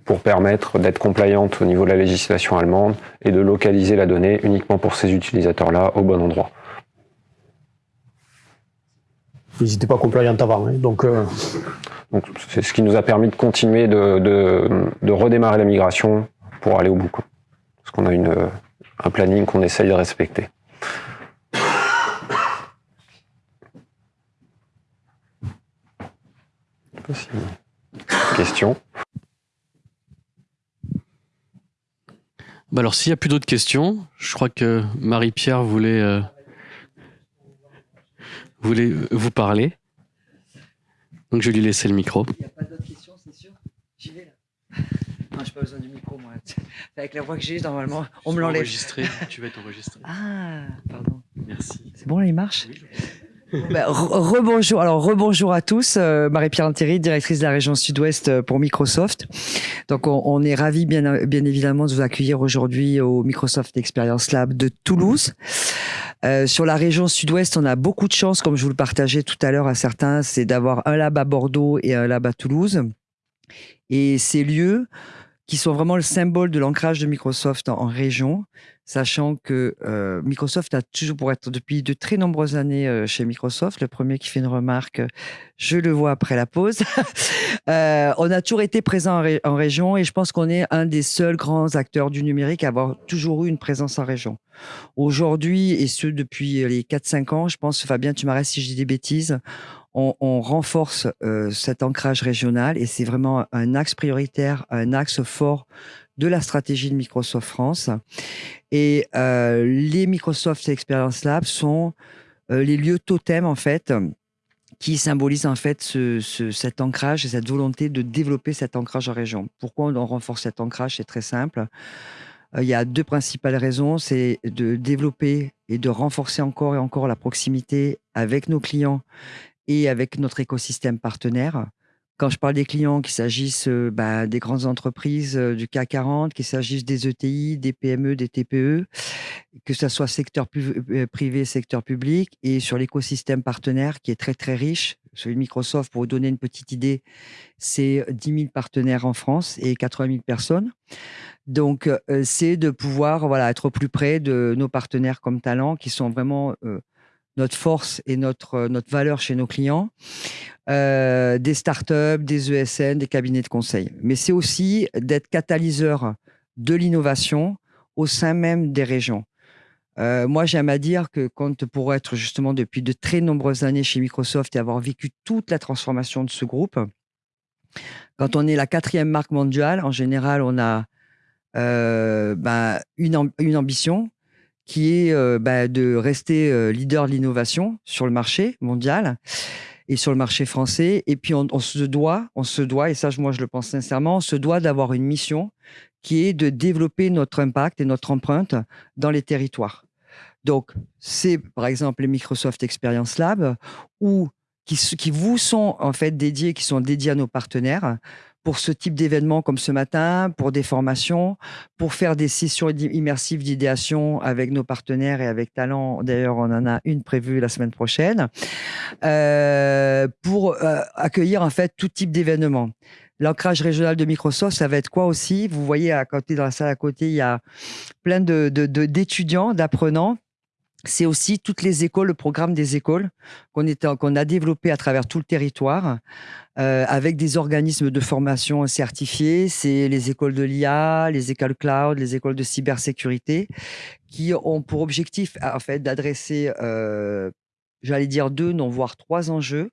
pour permettre d'être compliante au niveau de la législation allemande et de localiser la donnée uniquement pour ces utilisateurs-là au bon endroit. Ils n'étaient pas compliant avant, hein, donc... Euh... donc c'est ce qui nous a permis de continuer de, de, de redémarrer la migration pour aller au bout. Parce qu'on a une, un planning qu'on essaye de respecter. Question bah Alors, s'il n'y a plus d'autres questions, je crois que Marie-Pierre voulait... Euh... voulez vous parler. Donc je vais lui laisser le micro. Il n'y a pas d'autres questions, c'est sûr J'y vais là. Non, je n'ai pas besoin du micro, moi. Avec la voix que j'ai, normalement, on me l'enlève. Tu vas être enregistré. Ah, pardon. Merci. C'est bon, là, il marche bah, rebonjour, alors rebonjour à tous. Euh, Marie-Pierre Antéry, directrice de la région Sud-Ouest euh, pour Microsoft. Donc, on, on est ravis, bien, bien évidemment, de vous accueillir aujourd'hui au Microsoft Experience Lab de Toulouse. Euh, sur la région Sud-Ouest, on a beaucoup de chance, comme je vous le partageais tout à l'heure à certains, c'est d'avoir un lab à Bordeaux et un lab à Toulouse. Et ces lieux qui sont vraiment le symbole de l'ancrage de Microsoft en, région, sachant que euh, Microsoft a toujours, pour être depuis de très nombreuses années euh, chez Microsoft, le premier qui fait une remarque, je le vois après la pause, euh, on a toujours été présent en, en région et je pense qu'on est un des seuls grands acteurs du numérique à avoir toujours eu une présence en région. Aujourd'hui, et ce depuis les 4-5 ans, je pense, Fabien, tu m'arrêtes si je dis des bêtises, on, renforce euh, cet ancrage régional et c'est vraiment un axe prioritaire, un axe fort de la stratégie de Microsoft France. Et euh, les Microsoft Experience Labs sont euh, les lieux totems, en fait, qui symbolisent en fait ce, ce- cet ancrage et cette volonté de développer cet ancrage en région. Pourquoi on renforce cet ancrage? C'est très simple. Il y a deux principales raisons. C'est de développer et de renforcer encore et encore la proximité avec nos clients et avec notre écosystème partenaire. Quand je parle des clients, qu'il s'agisse euh, bah, des grandes entreprises euh, du CAC 40, qu'il s'agisse des ETI, des PME, des TPE, que ce soit secteur euh, privé, secteur public, et sur l'écosystème partenaire qui est très très riche. Celui de Microsoft, pour vous donner une petite idée, c'est 10 000 partenaires en France et 80 000 personnes. Donc, c'est de pouvoir voilà, être plus près de nos partenaires comme Talent, qui sont vraiment notre force et notre, euh, notre valeur chez nos clients, euh, des startups, des ESN, des cabinets de conseil. Mais c'est aussi d'être catalyseur de l'innovation au sein même des régions. Euh, moi, j'aime à dire que quand pour être justement depuis de très nombreuses années chez Microsoft et avoir vécu toute la transformation de ce groupe, quand on est la quatrième marque mondiale, en général, on a ben, une ambition qui est euh, ben, de rester euh, leader de l'innovation sur le marché mondial et sur le marché français. Et puis, on, se doit, on se doit, et ça, moi, je le pense sincèrement, on se doit d'avoir une mission qui est de développer notre impact et notre empreinte dans les territoires. Donc, c'est par exemple les Microsoft Experience Lab ou qui, qui vous sont en fait dédiés, qui sont dédiés à nos partenaires pour ce type d'événements comme ce matin, pour des formations, pour faire des sessions immersives d'idéation avec nos partenaires et avec Talent. D'ailleurs, on en a une prévue la semaine prochaine euh, pour euh, accueillir en fait tout type d'événements. L'ancrage régional de Microsoft, ça va être quoi aussi? Vous voyez à côté, dans la salle à côté, il y a plein de de- de- d'étudiants, d'apprenants. C'est aussi toutes les écoles, le programme des écoles qu'on a développé à travers tout le territoire euh, avec des organismes de formation certifiés. C'est les écoles de l'IA, les écoles cloud, les écoles de cybersécurité qui ont pour objectif en fait d'adresser, euh, j'allais dire deux, non voire trois enjeux.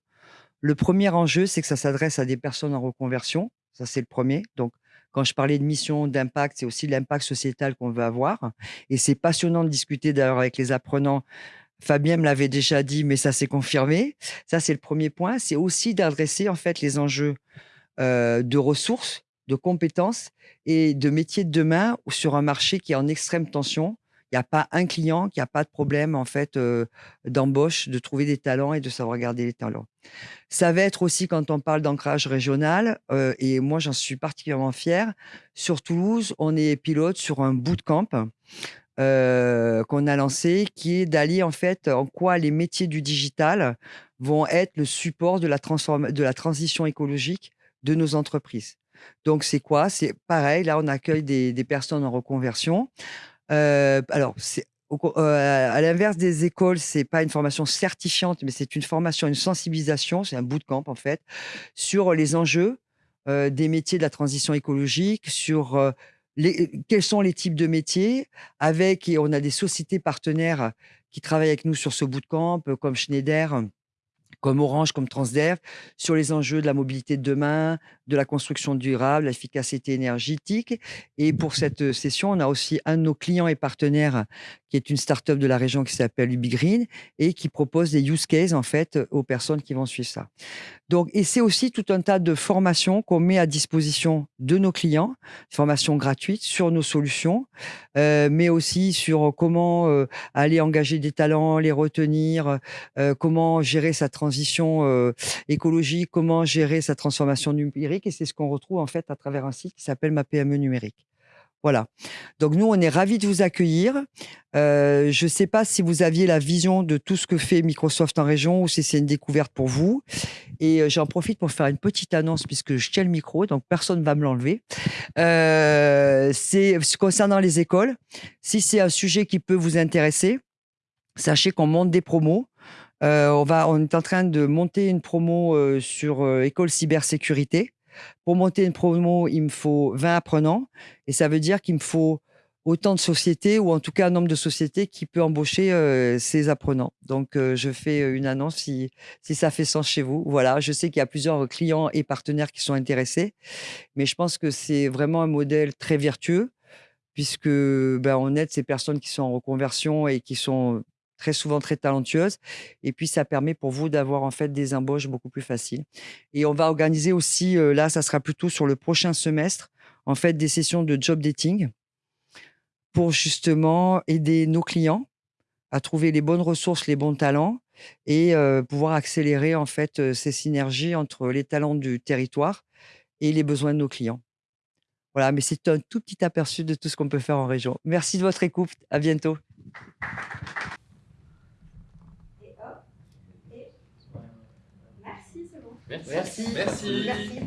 Le premier enjeu, c'est que ça s'adresse à des personnes en reconversion. Ça, c'est le premier. Donc, quand je parlais de mission, d'impact, c'est aussi l'impact sociétal qu'on veut avoir. Et c'est passionnant de discuter d'ailleurs avec les apprenants. Fabien me l'avait déjà dit, mais ça s'est confirmé. Ça, c'est le premier point. C'est aussi d'adresser en fait les enjeux euh, de ressources, de compétences et de métiers de demain sur un marché qui est en extrême tension. N'y a pas un client qui n'a pas de problème en fait d'embauche, de trouver des talents et de savoir garder les talents. Ça va être aussi quand on parle d'ancrage régional, et moi j'en suis particulièrement fier. Sur Toulouse, on est pilote sur un bootcamp euh, qu'on a lancé, qui est d'allier en fait en quoi les métiers du digital vont être le support de la, de la transition écologique de nos entreprises. Donc c'est quoi? C'est pareil, là on accueille des personnes en reconversion. Euh, alors, euh, à l'inverse des écoles, c'est pas une formation certifiante, mais c'est une formation, une sensibilisation, c'est un bootcamp en fait, sur les enjeux euh, des métiers de la transition écologique, sur quels sont les types de métiers, avec, et on a des sociétés partenaires qui travaillent avec nous sur ce bootcamp, comme Schneider, comme Orange, comme Transdev, sur les enjeux de la mobilité de demain, de la construction durable, l'efficacité énergétique. Et pour cette session, on a aussi un de nos clients et partenaires qui est une start-up de la région qui s'appelle UbiGreen et qui propose des use cases en fait aux personnes qui vont suivre ça. Donc, et c'est aussi tout un tas de formations qu'on met à disposition de nos clients, formations gratuites sur nos solutions, euh, mais aussi sur comment euh, aller engager des talents, les retenir, euh, comment gérer sa transition euh, écologique, comment gérer sa transformation numérique. Et c'est ce qu'on retrouve en fait à travers un site qui s'appelle Ma PME numérique. Voilà. Donc nous, on est ravis de vous accueillir. Euh, je ne sais pas si vous aviez la vision de tout ce que fait Microsoft en région ou si c'est une découverte pour vous. Et euh, j'en profite pour faire une petite annonce puisque je tiens le micro, donc personne ne va me l'enlever. Euh, c'est concernant les écoles. Si c'est un sujet qui peut vous intéresser, sachez qu'on monte des promos. on, est en train de monter une promo sur école cybersécurité. Pour monter une promo, il me faut 20 apprenants et ça veut dire qu'il me faut autant de sociétés ou en tout cas un nombre de sociétés qui peut embaucher euh, ces apprenants. Donc euh, je fais euh, une annonce si, ça fait sens chez vous. Voilà, je sais qu'il y a plusieurs clients et partenaires qui sont intéressés, mais je pense que c'est vraiment un modèle très vertueux puisque ben, on aide ces personnes qui sont en reconversion et qui sont très souvent très talentueuses. Et puis, ça permet pour vous d'avoir en fait des embauches beaucoup plus faciles. Et on va organiser aussi, euh, là, ça sera plutôt sur le prochain semestre, en fait, des sessions de job dating pour justement aider nos clients à trouver les bonnes ressources, les bons talents et euh, pouvoir accélérer en fait euh, ces synergies entre les talents du territoire et les besoins de nos clients. Voilà, mais c'est un tout petit aperçu de tout ce qu'on peut faire en région. Merci de votre écoute. À bientôt. Merci. Merci. Merci.